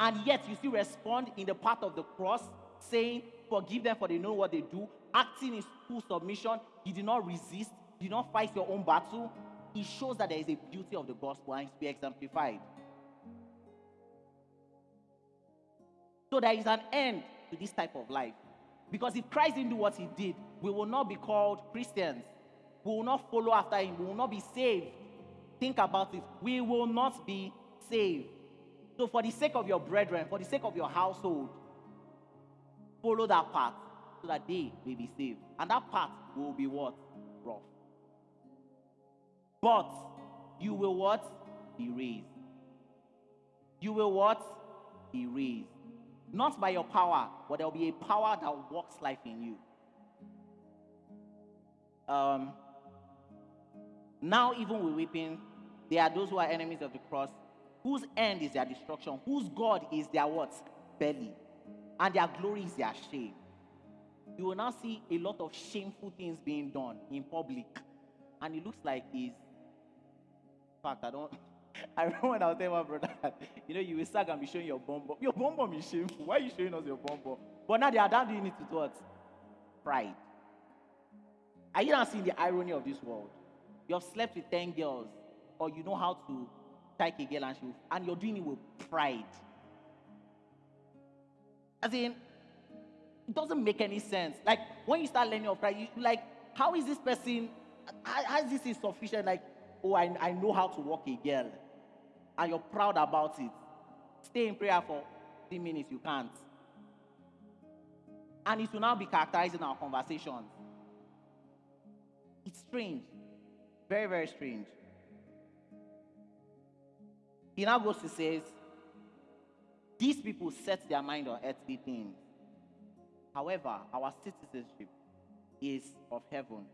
and yet you still respond in the path of the cross, saying, Forgive them for they know what they do, acting in full submission, you did not resist, you did not fight your own battle. It shows that there is a beauty of the gospel and it's be exemplified. So there is an end to this type of life. Because if Christ didn't do what he did, we will not be called Christians. We will not follow after him. We will not be saved. Think about it. We will not be saved. So, for the sake of your brethren, for the sake of your household, follow that path so that they may be saved. And that path will be what? But you will what? Be raised. You will what? Be raised. Not by your power, but there will be a power that works life in you. Um, now, even with weeping, there are those who are enemies of the cross, whose end is their destruction, whose God is their what? Belly. And their glory is their shame. You will now see a lot of shameful things being done in public. And it looks like in fact, I don't I remember when I was telling my brother you know, you will start and be showing your bomb bomb. Your bomb bomb is shameful. Why are you showing us your bomb bomb? But now they are down doing it with what? Pride. Are you not seeing the irony of this world? You have slept with 10 girls, or you know how to take a girl and she and you're doing it with pride. As in, it doesn't make any sense. Like when you start learning of pride, you like, how is this person? How is this insufficient? Like, oh, I, I know how to walk a girl, and you're proud about it. Stay in prayer for three minutes, you can't. And it will now be characterizing our conversations. It's strange. Very, very strange. He now goes to says, these people set their mind on earthly things. However, our citizenship is of heaven,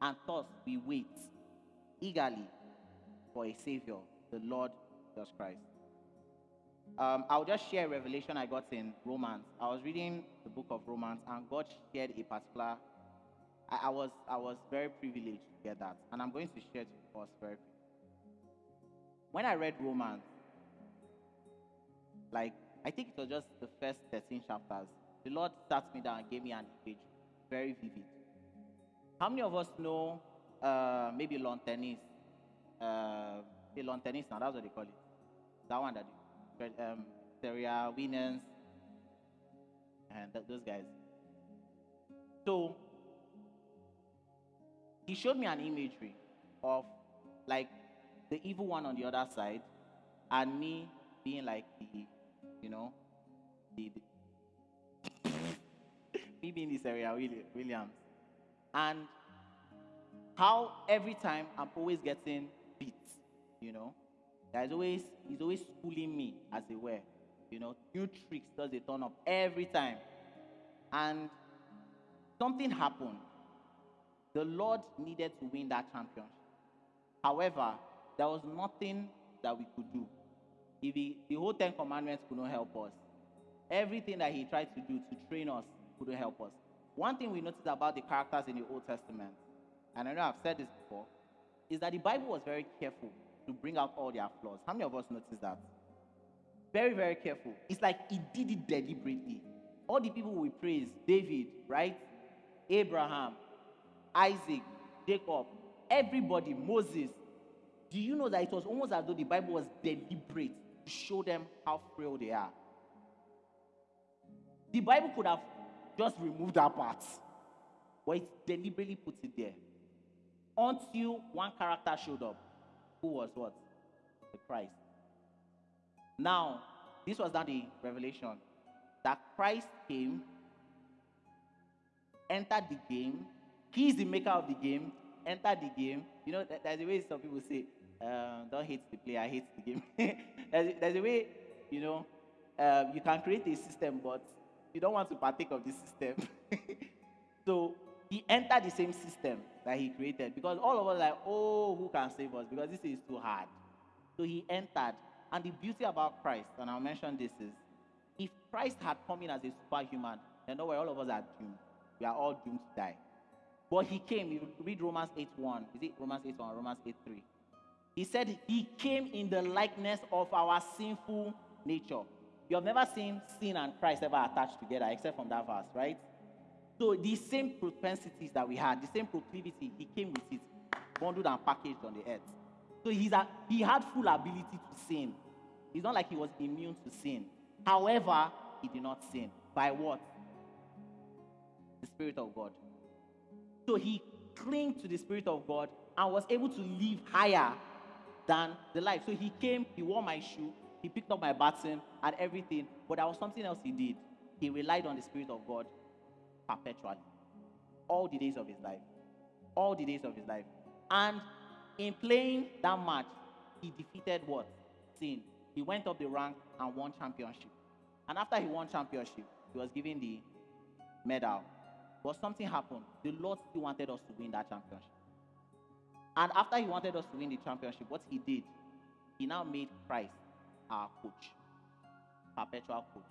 and thus we wait eagerly for a Savior, the Lord Jesus Christ. Um, I'll just share a revelation I got in Romans. I was reading the book of Romans, and God shared a particular. I, I was I was very privileged to get that, and I'm going to share it with us very. Quickly. When I read Romans, like I think it was just the first 13 chapters, the Lord sat me down and gave me an image, very vivid. How many of us know uh, maybe lawn tennis? Uh, lawn tennis now, that's what they call it. That one that um, Serena, Winners, and th- those guys. So he showed me an imagery of like the evil one on the other side, and me being like the, you know, the, the me being this area, Williams, and how every time I'm always getting beat, you know, There's always he's always schooling me, as it were. You know, new tricks does they turn up every time. And something happened. The Lord needed to win that championship. However, there was nothing that we could do. If he, the whole Ten Commandments could not help us, everything that he tried to do to train us couldn't help us. One thing we noticed about the characters in the Old Testament, and I know I've said this before, is that the Bible was very careful to bring out all their flaws. How many of us noticed that? Very, very careful. It's like he did it deliberately. All the people we praise, David, right? Abraham, Isaac, Jacob, everybody, Moses. Do you know that it was almost as though the Bible was deliberate to show them how frail they are? The Bible could have just removed that part, but it deliberately puts it there. Until one character showed up, who was what? The Christ. Now, this was not the revelation that Christ came, entered the game. He is the maker of the game, entered the game. You know, there's a way some people say, um, don't hate the player, hate the game. there's, a, there's, a way, you know, um, you can create a system, but you don't want to partake of the system. so he entered the same system that he created because all of us like, oh, who can save us? Because this is too hard. So he entered. And the beauty about Christ, and I'll mention this is, if Christ had come in as a superhuman, then don't worry, all of us are doomed. We are all doomed to die. But he came, you read Romans 8 1. Is it Romans 8 1 Romans 8 3? He said he came in the likeness of our sinful nature. You have never seen sin and Christ ever attached together, except from that verse, right? So the same propensities that we had, the same proclivity, he came with it, bundled and packaged on the earth. So he's a, he had full ability to sin. It's not like he was immune to sin. However, he did not sin. By what? The Spirit of God. So he clung to the Spirit of God and was able to live higher than the life. So he came, he wore my shoe, he picked up my baton and everything. But there was something else he did. He relied on the Spirit of God perpetually. All the days of his life. All the days of his life. And in playing that match, he defeated what? Sin. He went up the rank and won championship. And after he won championship, he was given the medal. But something happened. The Lord still wanted us to win that championship. And after he wanted us to win the championship, what he did, he now made Christ our coach, perpetual coach.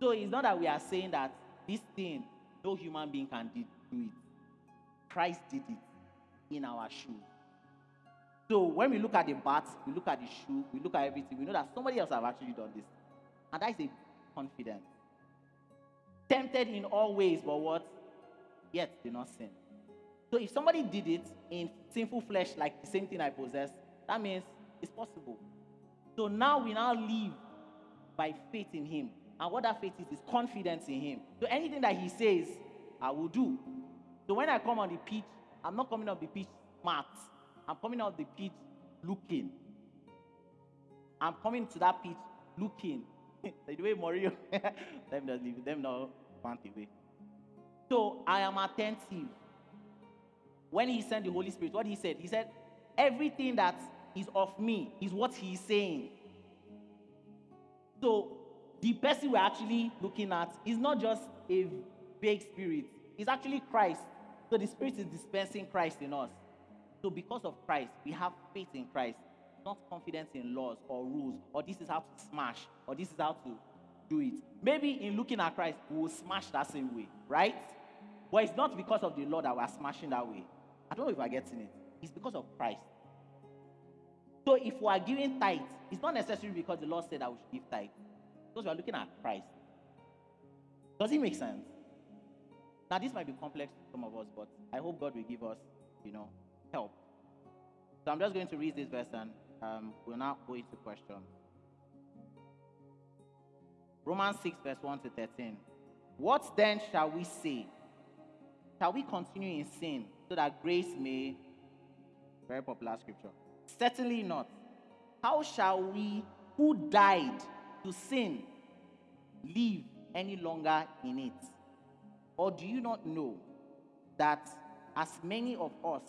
So it's not that we are saying that this thing no human being can do it. Christ did it in our shoe. So when we look at the bat, we look at the shoe, we look at everything, we know that somebody else have actually done this. And that is a confidence. Tempted in all ways, but what? Yet did not sin. So if somebody did it in sinful flesh, like the same thing I possess, that means it's possible. So now we now live by faith in him. And what that faith is, is confidence in Him. So anything that He says, I will do. So when I come on the pitch, I'm not coming off the pitch smart. I'm coming off the pitch looking. I'm coming to that pitch looking. the way Mario, them just leave them now want away. So I am attentive. When he sent the Holy Spirit, what he said, he said, everything that is of me is what he is saying. So the person we're actually looking at is not just a vague spirit, it's actually Christ. So the Spirit is dispensing Christ in us. So because of Christ, we have faith in Christ, not confidence in laws or rules, or this is how to smash, or this is how to do it. Maybe in looking at Christ, we will smash that same way, right? But it's not because of the law that we're smashing that way. I don't know if I'm getting it. It's because of Christ. So if we are giving tithe, it's not necessarily because the Lord said that we should give tithe. Because we are looking at Christ. Does it make sense? Now, this might be complex to some of us, but I hope God will give us, you know, help. So I'm just going to read this verse and um, we'll now go into question. Romans 6, verse 1 to 13. What then shall we say? Shall we continue in sin so that grace may. Very popular scripture. Certainly not. How shall we, who died to sin, live any longer in it? Or do you not know that as many of us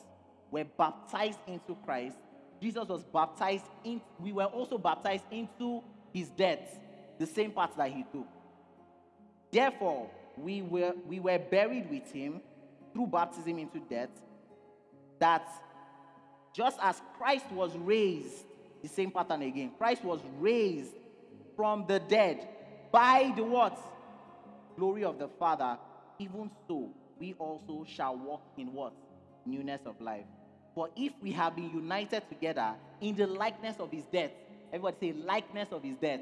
were baptized into Christ, Jesus was baptized in, we were also baptized into his death, the same path that he took. Therefore, we were, we were buried with him through baptism into death, that just as Christ was raised, the same pattern again, Christ was raised from the dead by the what? Glory of the Father, even so we also shall walk in what? Newness of life. For if we have been united together in the likeness of his death, everybody say, likeness of his death,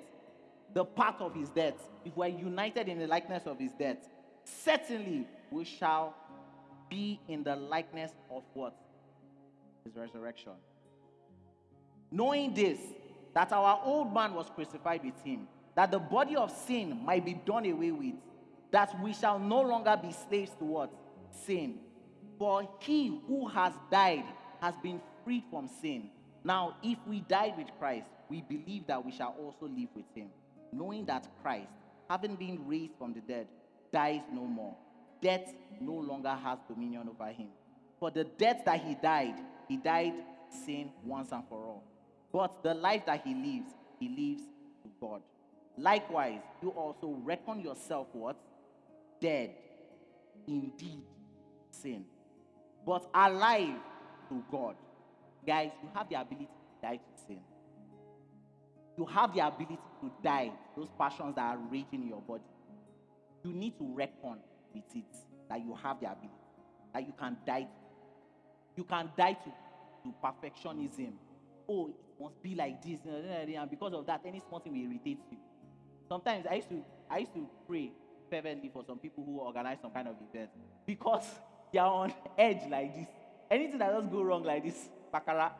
the part of his death, if we're united in the likeness of his death, certainly we shall be in the likeness of what? His resurrection. Knowing this, that our old man was crucified with him, that the body of sin might be done away with, that we shall no longer be slaves to what? Sin. For he who has died has been freed from sin. Now, if we died with Christ, we believe that we shall also live with him, knowing that Christ, having been raised from the dead, dies no more. Death no longer has dominion over him. For the death that he died, he died sin once and for all. But the life that he lives, he lives to God. Likewise, you also reckon yourself what? Dead. Indeed, sin. But alive to God. Guys, you have the ability to die to sin. You have the ability to die those passions that are raging in your body. You need to reckon with it that you have the ability, that you can die. You can die to, to perfectionism. Oh, it must be like this, and because of that, any small thing will irritate you. Sometimes I used to I used to pray fervently for some people who organize some kind of event because they are on edge like this. Anything that does go wrong like this, bakara,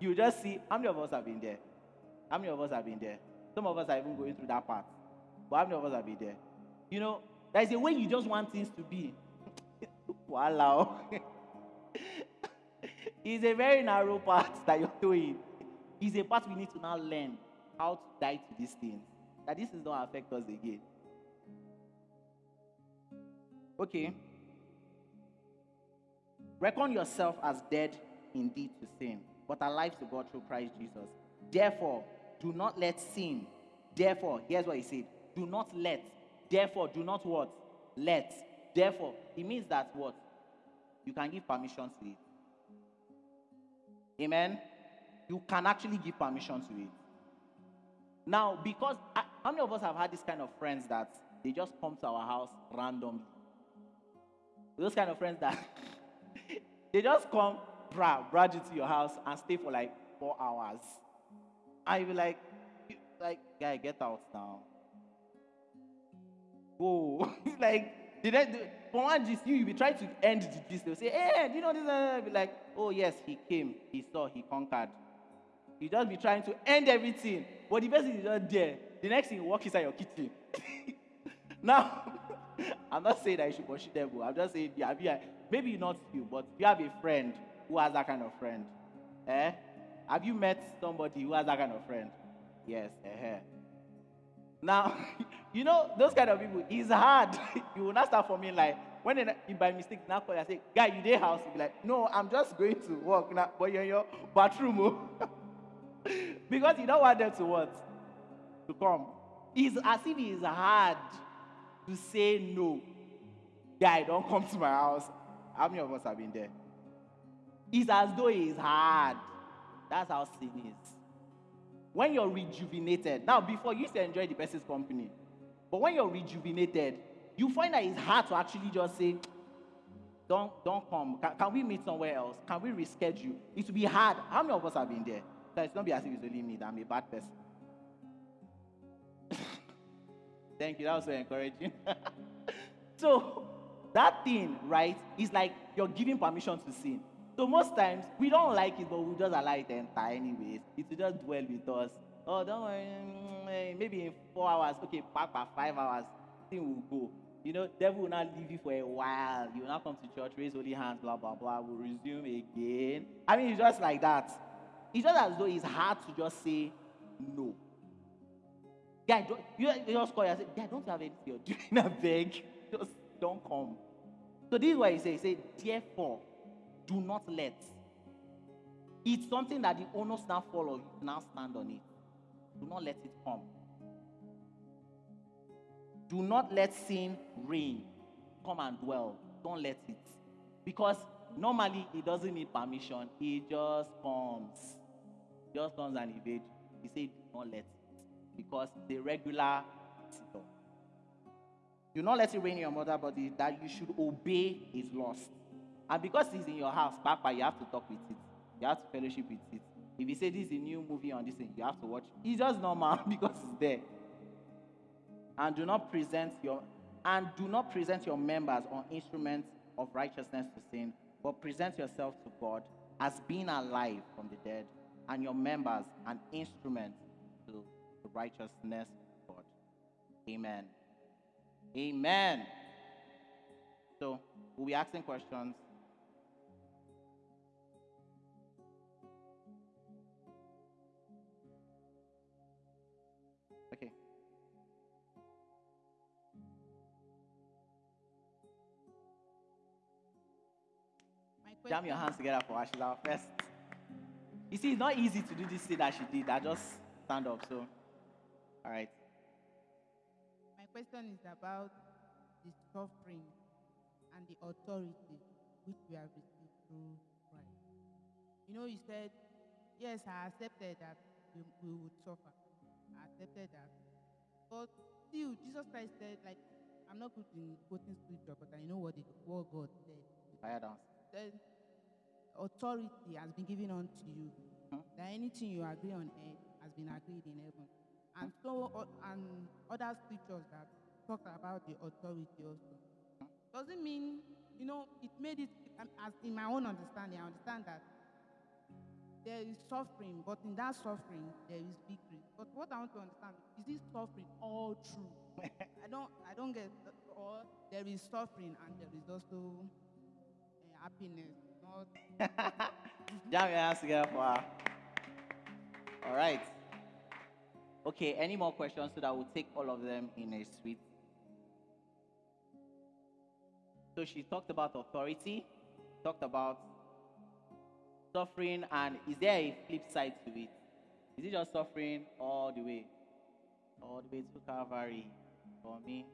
you just see how many of us have been there. How many of us have been there? Some of us are even going through that part. But how many of us have been there? You know, there's a way you just want things to be. wow. it's a very narrow path that doing. It's a part we need to now learn how to die to these things. That this is not affect us again. Okay. Reckon yourself as dead indeed to sin, but alive to God through Christ Jesus. Therefore, do not let sin. Therefore, here's what he said. Do not let. Therefore, do not what? Let. Therefore, it means that what? You can give permission to it. Amen. You can actually give permission to it. Now, because how many of us have had this kind of friends that they just come to our house randomly? Those kind of friends that they just come, bra, brag to your house and stay for like four hours. And you be like, like, guy, get out now. Go. like, did I, for one gist, you, you be trying to end the. They'll say, hey, do you know this? And be like, oh, yes, he came, he saw, he conquered. You just be trying to end everything. But the person is not there. The next thing, you walk inside your kitchen. now, I'm not saying that you should pursue them. I'm just saying, yeah, yeah, maybe not you, but you have a friend who has that kind of friend. Eh? Have you met somebody who has that kind of friend? Yes. Eh. Now, you know, those kind of people, it's hard. you will not start forming like, when they, by mistake now call you and say, guy, you there house? You be like, no, I'm just going to work now, but you're in your bathroom. Because you don't want them to what? To come. It's as if it's hard to say no. Guy, don't come to my house. How many of us have been there? It's as though it's hard. That's how sin is. When you're rejuvenated, now before you used to enjoy the person's company, but when you're rejuvenated, you find that it's hard to actually just say, don't, don't come. Can, can we meet somewhere else? Can we reschedule? It will be hard. How many of us have been there? So it's not be as if it's only me that I'm a bad person. Thank you. That was so encouraging. so that thing, right, is like you're giving permission to sin. So most times we don't like it, but we just allow it to enter anyways. It will just dwell with us. Oh, don't worry. Mm, maybe in four hours, okay, back by five hours, thing will go. You know, devil will not leave you for a while. You will not come to church, raise holy hands, blah blah blah. We'll resume again. I mean, it's just like that. It's just as though it's hard to just say no. Guy, don't, you, you just call and say, Guy, don't have anything you're doing? I beg. Just don't come. So this is what he says. He says, therefore, do not let. It's something that the owners now follow, you. Now stand on it. Do not let it come. Do not let sin reign. Come and dwell. Don't let it. Because normally it doesn't need permission. It just comes. Just comes and invade. He said, do not let it. Because the regular. Do not let it reign in your mother body that you should obey his laws. And because it's in your house, Papa, you have to talk with it. You have to fellowship with it. If you say this is a new movie on this thing, you have to watch. It's just normal because it's there. And do not present your and do not present your members or instruments of righteousness to sin, but present yourself to God as being alive from the dead, and your members an instrument to the righteousness of God. Amen. Amen. So we'll be asking questions. Okay. Jam your hands together for Ashila first. You see, it's not easy to do this thing that she did. I just stand up. So, all right. My question is about the suffering and the authority which we have received through Christ. You know, you said, Yes, I accepted that we, we would suffer. I accepted that. But still, Jesus Christ said, like, I'm not good in quoting scripture, but I know what, the, what God said. Fire. Said, authority has been given unto you. Hmm. That anything you agree on earth has been agreed in heaven. And so, uh, and other scriptures that talk about the authority also. Doesn't mean, you know, it made it, um, as in my own understanding, I understand that there is suffering, but in that suffering, there is victory. But what I want to understand is this suffering all true? I don't, I don't get, or there is suffering and there is also uh, happiness. Jam your hands together for her. All right. Okay, any more questions so that we'll take all of them in a suite? So she talked about authority, talked about suffering, and is there a flip side to it? Is it just suffering all the way? All the way to Calvary for me?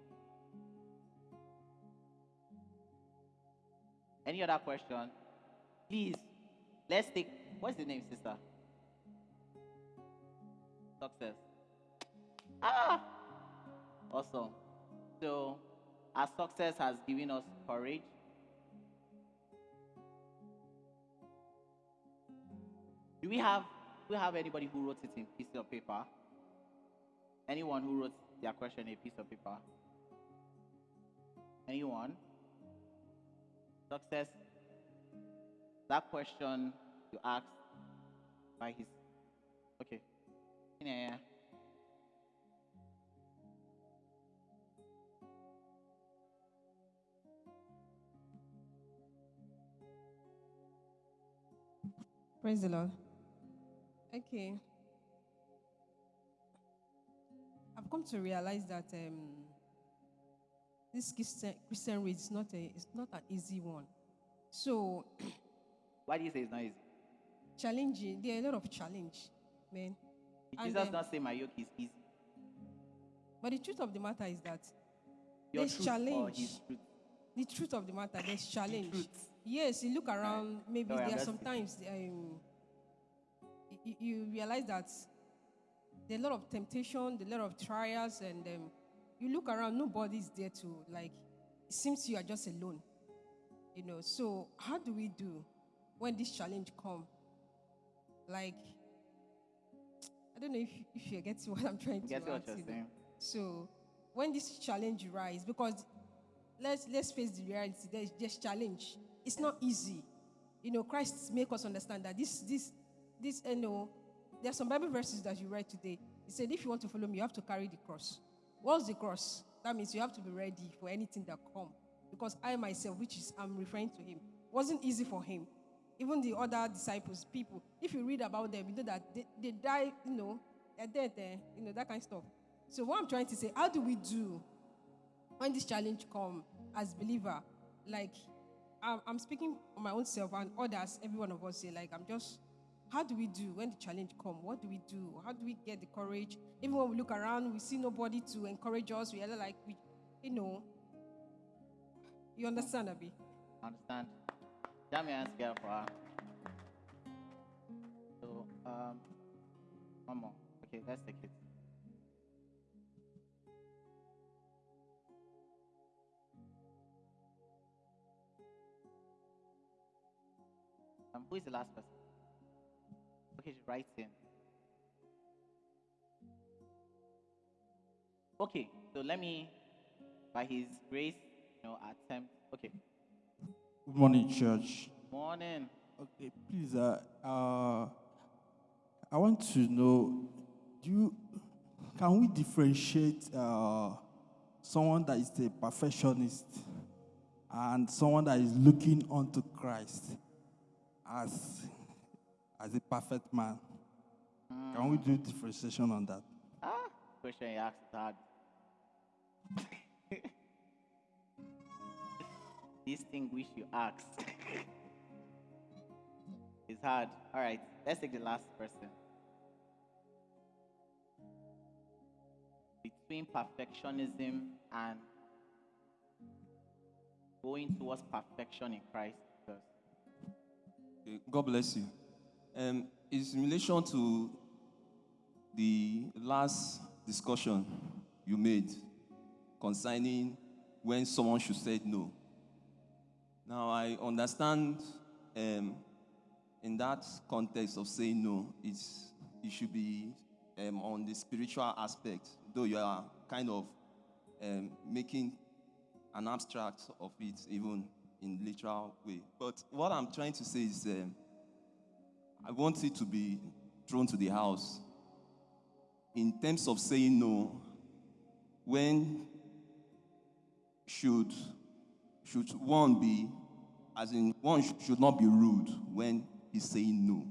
Any other question? Please, let's take. What's the name, sister? Success. Ah! Awesome. So, our success has given us courage. Do we have do we have anybody who wrote it in piece of paper? Anyone who wrote their question in a piece of paper? Anyone? Success. That question you asked by his okay. Praise the Lord. Okay. I've come to realize that um, this Christian, Christian is not a it's not an easy one. So Why do you say it's not easy? challenging, there are a lot of challenge, man. Did Jesus then- not say my yoke is easy? But the truth of the matter is that Your there's challenge. the truth of the matter, there's challenge. truth. Yes, you look around, maybe Sorry, I'm there are sometimes um, you, you realize that there are a lot of temptation, there are a lot of trials, and um, you look around, nobody's there to, like, it seems you are just alone. You know, so how do we do when this challenge come? Like, I don't know if, if you get what I'm trying to Get what you're saying? So when this challenge rise, because let's let's face the reality, there's just challenge. It's not easy. You know, Christ make us understand that this this this you know, there are some Bible verses that you read today. He said, if you want to follow me, you have to carry the cross. What's the cross? That means you have to be ready for anything that come. Because I myself, which is I'm referring to him, wasn't easy for him. Even the other disciples, people, if you read about them, you know that they, they die, you know, they're dead there, you know, that kind of stuff. So what I'm trying to say, how do we do when this challenge come as believer? Like, I'm, I'm speaking on my own self and others, every one of us say, like, I'm just how do we do when the challenge come? What do we do? How do we get the courage? Even when we look around, we see nobody to encourage us. We are like, we, you know. You understand, Abby? Understand? Jam your hands together for her. So, um, one more. Okay, let's take it. Um, who is the last person? Okay, she's writing. Okay, so let me, by His grace, you know, attempt. Okay, Good morning, church. morning. Okay, please, uh, uh, I want to know, do you, can we differentiate uh, someone that is a perfectionist and someone that is looking unto Christ as, as a perfect man? Can we do differentiation on that? Ah, question you asked is hard. This thing which you asked is hard. All right, let's take the last person. Between perfectionism and going towards perfection in Christ. God bless you. Um, it's in relation to the last discussion you made concerning when someone should say no. Now, I understand um, in that context of saying no, it's, it should be um, on the spiritual aspect, though you are kind of um, making an abstract of it, even in literal way. But what I'm trying to say is, um, I want it to be thrown to the house. In terms of saying no, when should should one be, as in one should not be rude when he's saying no,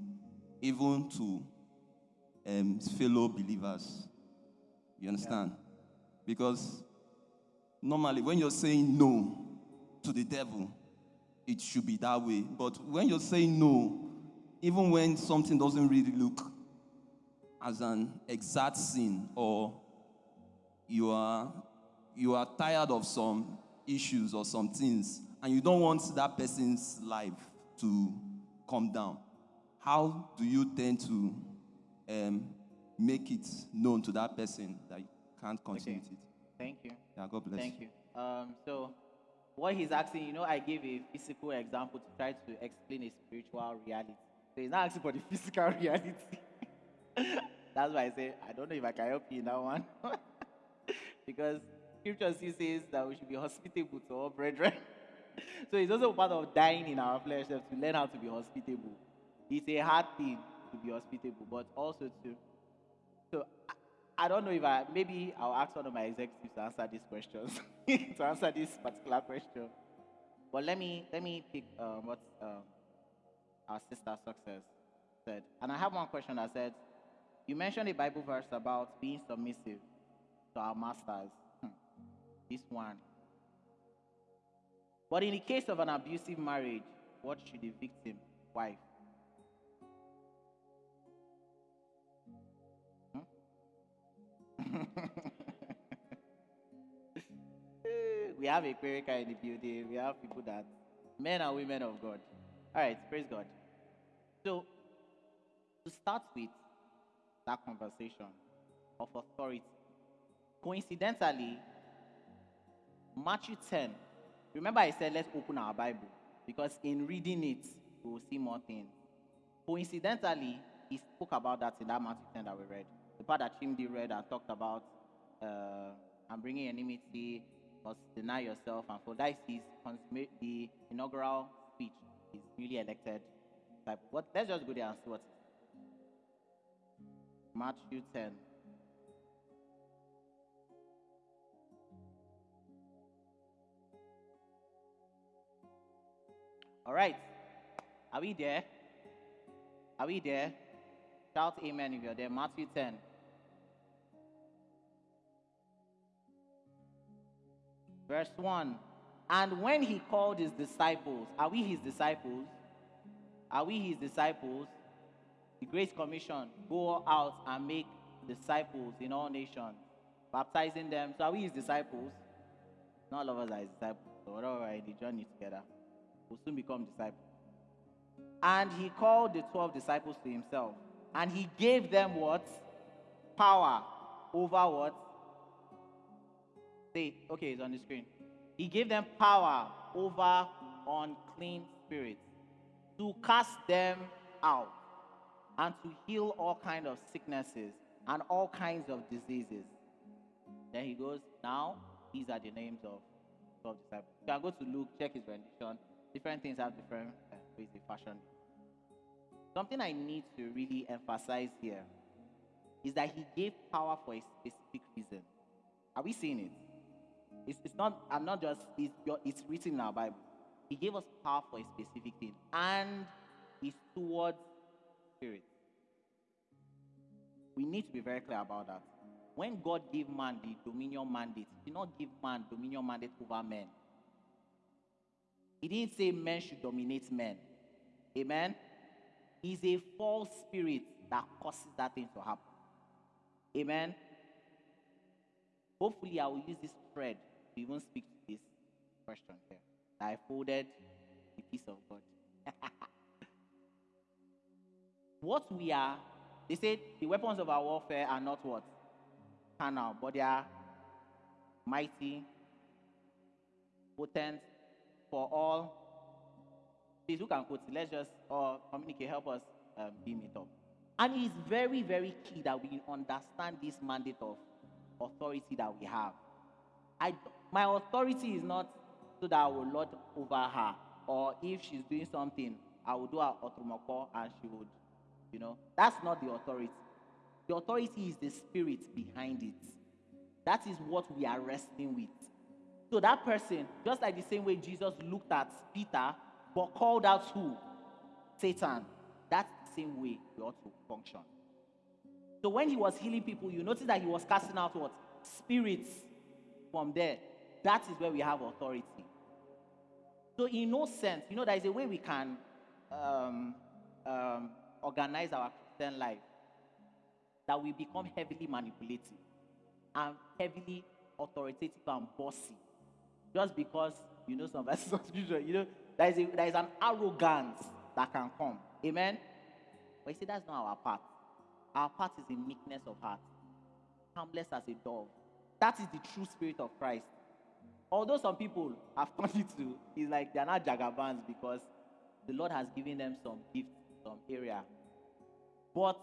even to um, fellow believers. You understand? Because normally when you're saying no to the devil, it should be that way. But when you're saying no, even when something doesn't really look as an exact sin or you are you are tired of some issues or some things and you don't want that person's life to come down how do you tend to um, make it known to that person that you can't continue Okay. it Thank you. yeah god bless you. Thank you you. Um, so, what he's asking, you know, I gave a physical example to try to explain a spiritual reality. So he's not asking for the physical reality. That's why I say I don't know if I can help you in that one, because Scripture still says that we should be hospitable to all brethren. so it's also part of dying in our flesh to learn how to be hospitable. It's a hard thing to be hospitable, but also to so I, I don't know if I maybe I'll ask one of my executives to answer these questions to answer this particular question. But let me let me pick um, what um, our sister success said, and I have one question that said, you mentioned a Bible verse about being submissive to our masters. Hmm. This one. But in the case of an abusive marriage, what should the victim, wife, Eh, we have a clerical in the building. We have people that, men and women of God. All right, praise God. So, to start with that conversation of authority, coincidentally, Matthew 10, remember I said let's open our Bible because in reading it, we will see more things. Coincidentally, he spoke about that in that Matthew 10 that we read. The part that Chimdi read and talked about, uh, I'm bringing enmity, must deny yourself, and for that is his the inaugural speech. He's newly elected. Like, what? Let's just go there and see what. Matthew 10. All right. Are we there? Are we there? Shout amen if you're there. Matthew 10. Verse 1. And when he called his disciples, are we his disciples? Are we his disciples? The Great Commission go out and make disciples in all nations, baptizing them. So are we his disciples? Not all of us are his disciples. So whatever the journey together, we'll soon become disciples. And he called the 12 disciples to himself. And he gave them what? Power over what? Say, okay, it's on the screen. He gave them power over unclean spirits to cast them out and to heal all kinds of sicknesses and all kinds of diseases. Then he goes, now these are the names of 12 disciples. You can go to Luke, check his rendition. Different things have different uh, ways they fashion. Something I need to really emphasize here is that he gave power for a specific reason. Are we seeing it? It's, it's not, I'm not just, it's, it's written in our Bible. He gave us power for a specific thing, and it's towards spirit. We need to be very clear about that. When God gave man the dominion mandate, He did not give man dominion mandate over men. He didn't say men should dominate men. Amen. It's a false spirit that causes that thing to happen. Amen. Hopefully, I will use this thread to even speak to this question here. I folded the peace of God. what we are, they said the weapons of our warfare are not what? Carnal, but they are mighty, potent for all. Please, who can quote? Let's just, or communicate, help us um, beam it up. And it's very, very key that we understand this mandate of authority that we have. I, my authority is not so that I will lord over her, or if she's doing something, I will do her otromoko and she would, you know. That's not the authority. The authority is the spirit behind it. That is what we are wrestling with. So that person, just like the same way Jesus looked at Peter, but called out who? Satan. That's the same way we ought to function. So when he was healing people, you notice that he was casting out what? Spirits from there. That is where we have authority. So in no sense, you know, there is a way we can um, um, organize our Christian life that we become heavily manipulative and heavily authoritative and bossy. Just because you know some verses of scripture, you know, there is, a, there is an arrogance that can come. Amen. But you see, that's not our part. Our part is in meekness of heart, harmless as a dove. That is the true spirit of Christ. Although some people have turned it to, it's like they're not jagabans because the Lord has given them some gifts, some area. But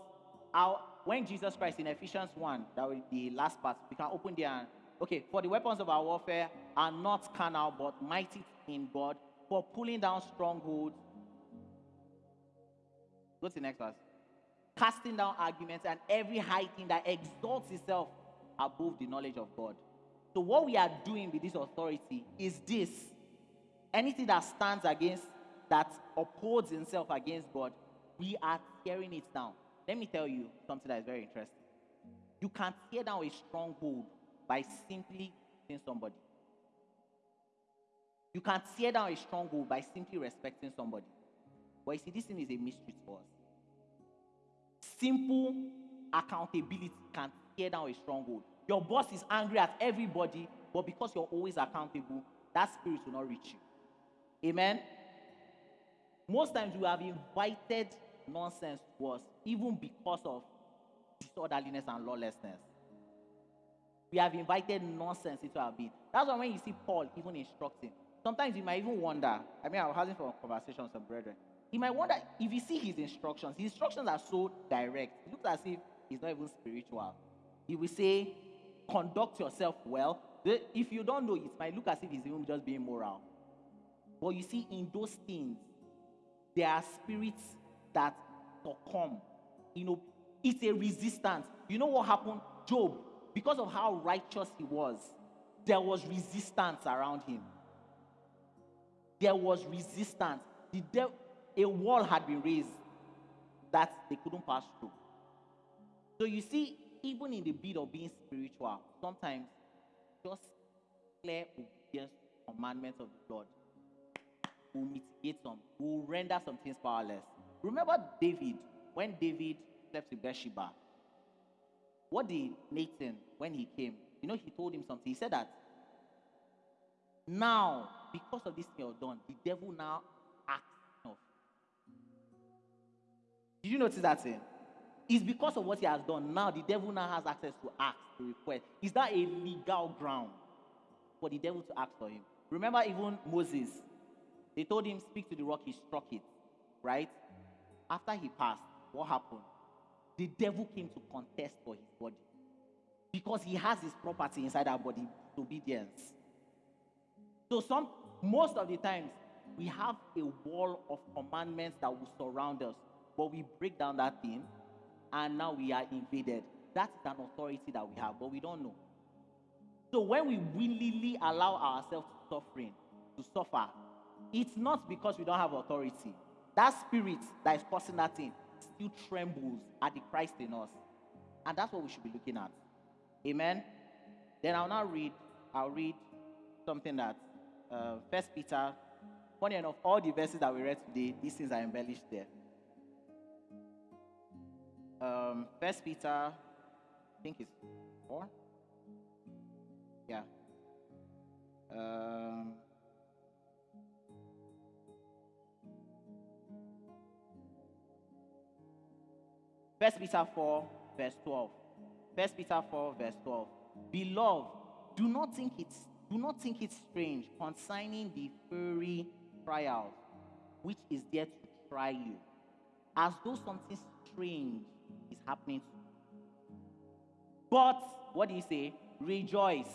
our, when Jesus Christ in Ephesians 1, that will be the last part, we can open there. And, okay, for the weapons of our warfare are not carnal, but mighty in God for pulling down strongholds. Go to the next verse. Casting down arguments and every high thing that exalts itself above the knowledge of God. So, what we are doing with this authority is this anything that stands against, that upholds itself against God, we are tearing it down. Let me tell you something that is very interesting. You can tear down a stronghold by simply seeing somebody. You can tear down a stronghold by simply respecting somebody. But you see, this thing is a mystery to us. Simple accountability can tear down a stronghold. Your boss is angry at everybody, but because you're always accountable, that spirit will not reach you. Amen. Most times we have invited nonsense to us, even because of disorderliness and lawlessness. We have invited nonsense into our being. That's why when you see Paul even instructing, sometimes you might even wonder. I mean, I was having a conversation with some brethren. You might wonder if you see his instructions. His instructions are so direct. It looks as if he's not even spiritual. He will say, conduct yourself well. If you don't know, it might look as if he's even just being moral. But you see, in those things, there are spirits that succumb. You know, it's a resistance. You know what happened? Job, because of how righteous he was, there was resistance around him. There was resistance. The a wall had been raised that they couldn't pass through. So you see, even in the bid of being spiritual, sometimes just clear obedience to commandments of the Lord will mitigate some, will render some things powerless. Remember David when David slept with Bathsheba, what did Nathan, when he came, you know, he told him something. He said that now, because of this thing you've done, the devil now acts of. Did you notice that thing? It's because of what he has done. Now the devil now has access to ask, to request. Is that a legal ground for the devil to ask for him? Remember, even Moses, they told him, Speak to the rock, he struck it. Right? After he passed, what happened? The devil came to contest for his body. Because he has his property inside our body, obedience. So some most of the times we have a wall of commandments that will surround us, but we break down that thing and now we are invaded. That is an authority that we have, but we don't know. So when we willingly allow ourselves to suffering, to suffer, it's not because we don't have authority. That spirit that is causing that thing still trembles at the Christ in us. And that's what we should be looking at. Amen. Then I'll now read, I'll read something that uh, First Peter, funny enough, all the verses that we read today, these things are embellished there. Um, First Peter, I think it's four. Yeah. Um, First Peter 4, verse 12. First Peter 4, verse 12. Beloved, do not think it's do not think it strange concerning the fiery trial which is there to try you, as though something strange is happening to you. But what do you say? Rejoice.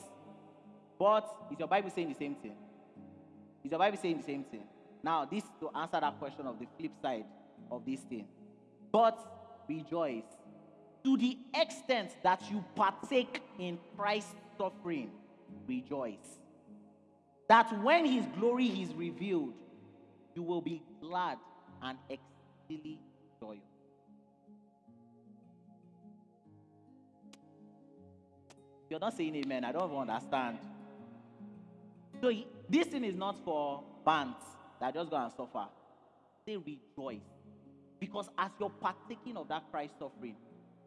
But is your Bible saying the same thing? Is your Bible saying the same thing? Now, this to answer that question of the flip side of this thing. But rejoice to the extent that you partake in Christ's suffering. Rejoice. That when his glory is revealed, you will be glad and exceedingly joyous. You're not saying amen. I don't understand. So this thing is not for bands that just go and suffer. They rejoice. Because as you're partaking of that Christ suffering,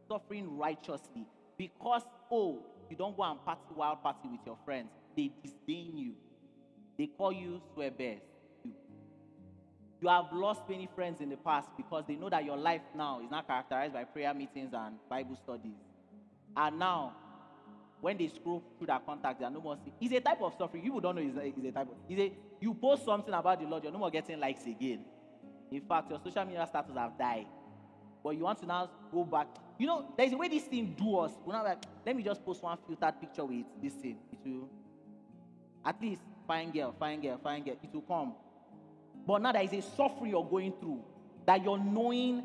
suffering righteously, because oh, you don't go and party wild party with your friends, they disdain you. They call you swear bears. You. you have lost many friends in the past because they know that your life now is not characterized by prayer meetings and Bible studies. And now, when they scroll through their contacts, they are no more. See. It's a type of suffering. You don't know it's a, it's a type of. It's a, you post something about the Lord, you're no more getting likes again. In fact, your social media status have died. But you want to now go back. You know, there's a way this thing do us. We're not like, let me just post one filtered picture with this thing. It will, at least, fine girl, fine girl, fine girl. It will come. But now there is a suffering you're going through that you're knowing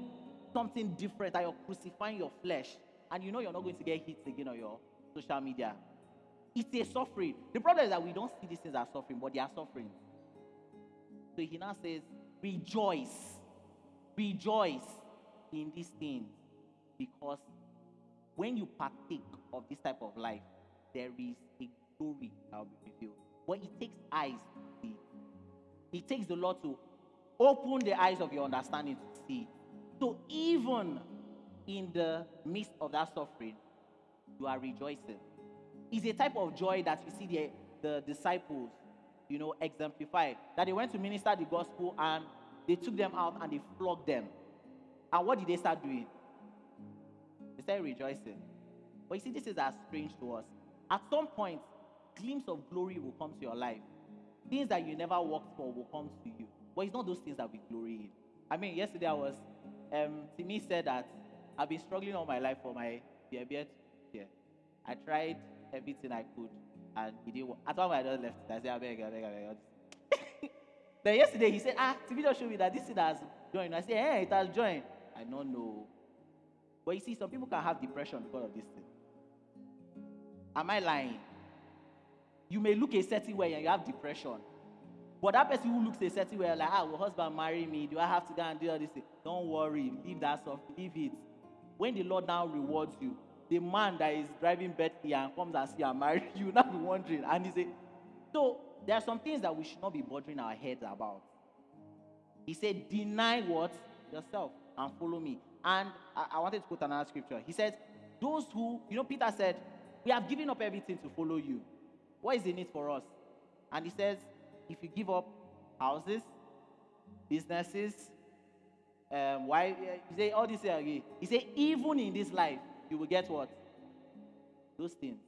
something different, that you're crucifying your flesh, and you know you're not going to get hits again on your social media. It's a suffering. The problem is that we don't see these things as suffering, but they are suffering. So he now says, Rejoice, rejoice in these things, because when you partake of this type of life, there is a glory that will be revealed. But it takes eyes to see. it. Takes the Lord to open the eyes of your understanding to see. So even in the midst of that suffering, you are rejoicing. It's a type of joy that you see the, the disciples, you know, exemplified. That they went to minister the gospel and they took them out and they flogged them. And what did they start doing? They started rejoicing. But you see, this is as strange to us. At some point, glimpse of glory will come to your life. Things that you never worked for will come to you. But it's not those things that we glory in. I mean, yesterday I was, um, Timmy said that I've been struggling all my life for my beard. Yeah. I tried everything I could, and it didn't work. At one point, I just left. I said, I beg, I beg, I beg. Then yesterday, he said, ah, Timmy just showed me that this thing has joined. I said, hey, it has joined. I don't know. But you see, some people can have depression because of this thing. Am I lying? You may look a certain way and you have depression. But that person who looks a certain way, like, ah, will husband marry me? Do I have to go and do all this thing? Don't worry. Leave that stuff. Leave it. When the Lord now rewards you, the man that is driving Bentley and comes and see you and marry you, will now be wondering. And he said, so there are some things that we should not be bothering our heads about. He said, deny what? Yourself and follow me. And I, I wanted to quote another scripture. He said, Those who, you know, Peter said, We have given up everything to follow you. What is in it for us? And he says, If you give up houses, businesses, um, why he say all this here. He say, even in this life, you will get what? Those things.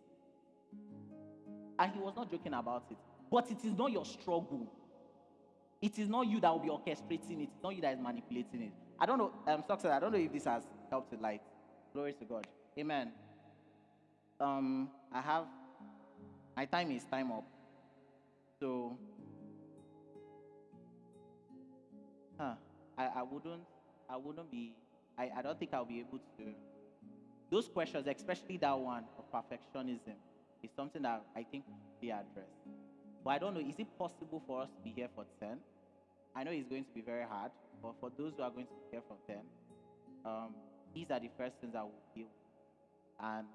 And he was not joking about it. But it is not your struggle. It is not you that will be orchestrating it. It's not you that is manipulating it. I don't know, um, success. I don't know if this has helped with light. Glory to God. Amen. Um, I have my time is time up. So huh, I, I wouldn't I wouldn't be I, I don't think I'll be able to those questions, especially that one of perfectionism, is something that I think we address. But I don't know, is it possible for us to be here for 10? I know it's going to be very hard, but for those who are going to be here for 10, um, these are the first things I will deal. And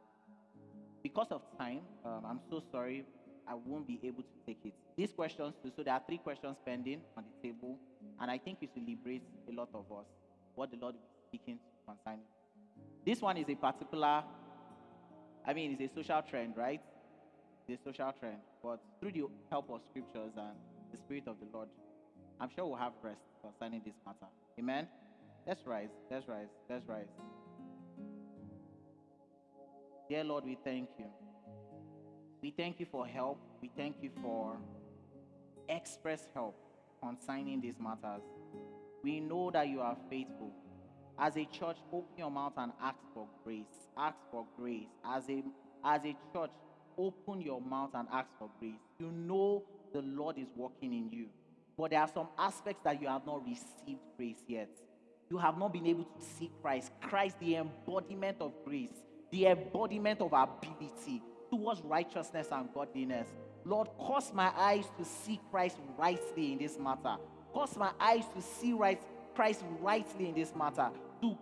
because of time, um, I'm so sorry, I won't be able to take it. These questions, so there are three questions pending on the table, and I think it will liberate a lot of us, what the Lord is speaking to concerning. This one is a particular, I mean, it's a social trend, right? It's a social trend. But through the help of scriptures and the Spirit of the Lord, I'm sure we'll have rest concerning this matter. Amen? Let's rise. Let's rise. Let's rise. Dear Lord, we thank you. We thank you for help. We thank you for express help concerning these matters. We know that you are faithful. As a church, open your mouth and ask for grace. Ask for grace. As a as a church, open your mouth and ask for grace. You know the Lord is working in you. But there are some aspects that you have not received grace yet. You have not been able to see Christ. Christ, the embodiment of grace, the embodiment of ability towards righteousness and godliness. Lord, cause my eyes to see Christ rightly in this matter. Cause my eyes to see right, Christ rightly in this matter. To,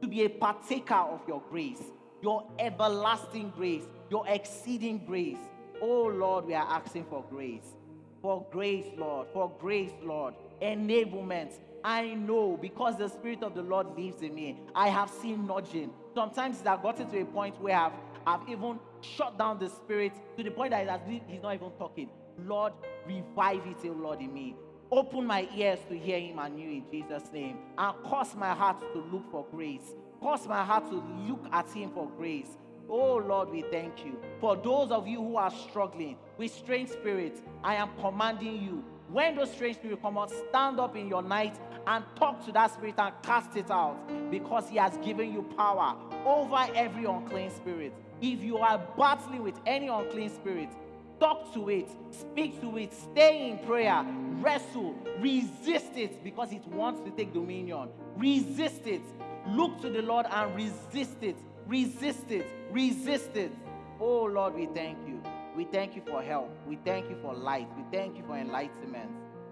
to be a partaker of your grace, your everlasting grace, your exceeding grace. Oh Lord, we are asking for grace. For grace, Lord. For grace, Lord. Enablement. I know because the Spirit of the Lord lives in me. I have seen nudging. Sometimes it has gotten to a point where I've, I've even shut down the Spirit to the point that he's not even talking. Lord, revive it, oh Lord, in me. Open my ears to hear him anew in Jesus' name. And cause my heart to look for grace. Cause my heart to look at him for grace. Oh Lord, we thank you. For those of you who are struggling with strange spirits, I am commanding you. When those strange spirits come out, stand up in your night and talk to that spirit and cast it out because he has given you power over every unclean spirit. If you are battling with any unclean spirit, talk to it, speak to it, stay in prayer, wrestle, resist it because it wants to take dominion. Resist it. Look to the Lord and resist it. Resist it. Resist it. Oh Lord, we thank you. We thank you for help. We thank you for light. We thank you for enlightenment.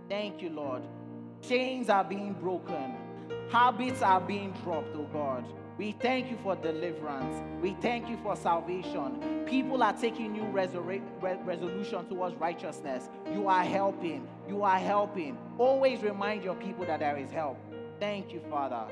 Thank you, Lord. Chains are being broken. Habits are being dropped, oh God. We thank you for deliverance. We thank you for salvation. People are taking new re- resolution towards righteousness. You are helping. You are helping. Always remind your people that there is help. Thank you, Father.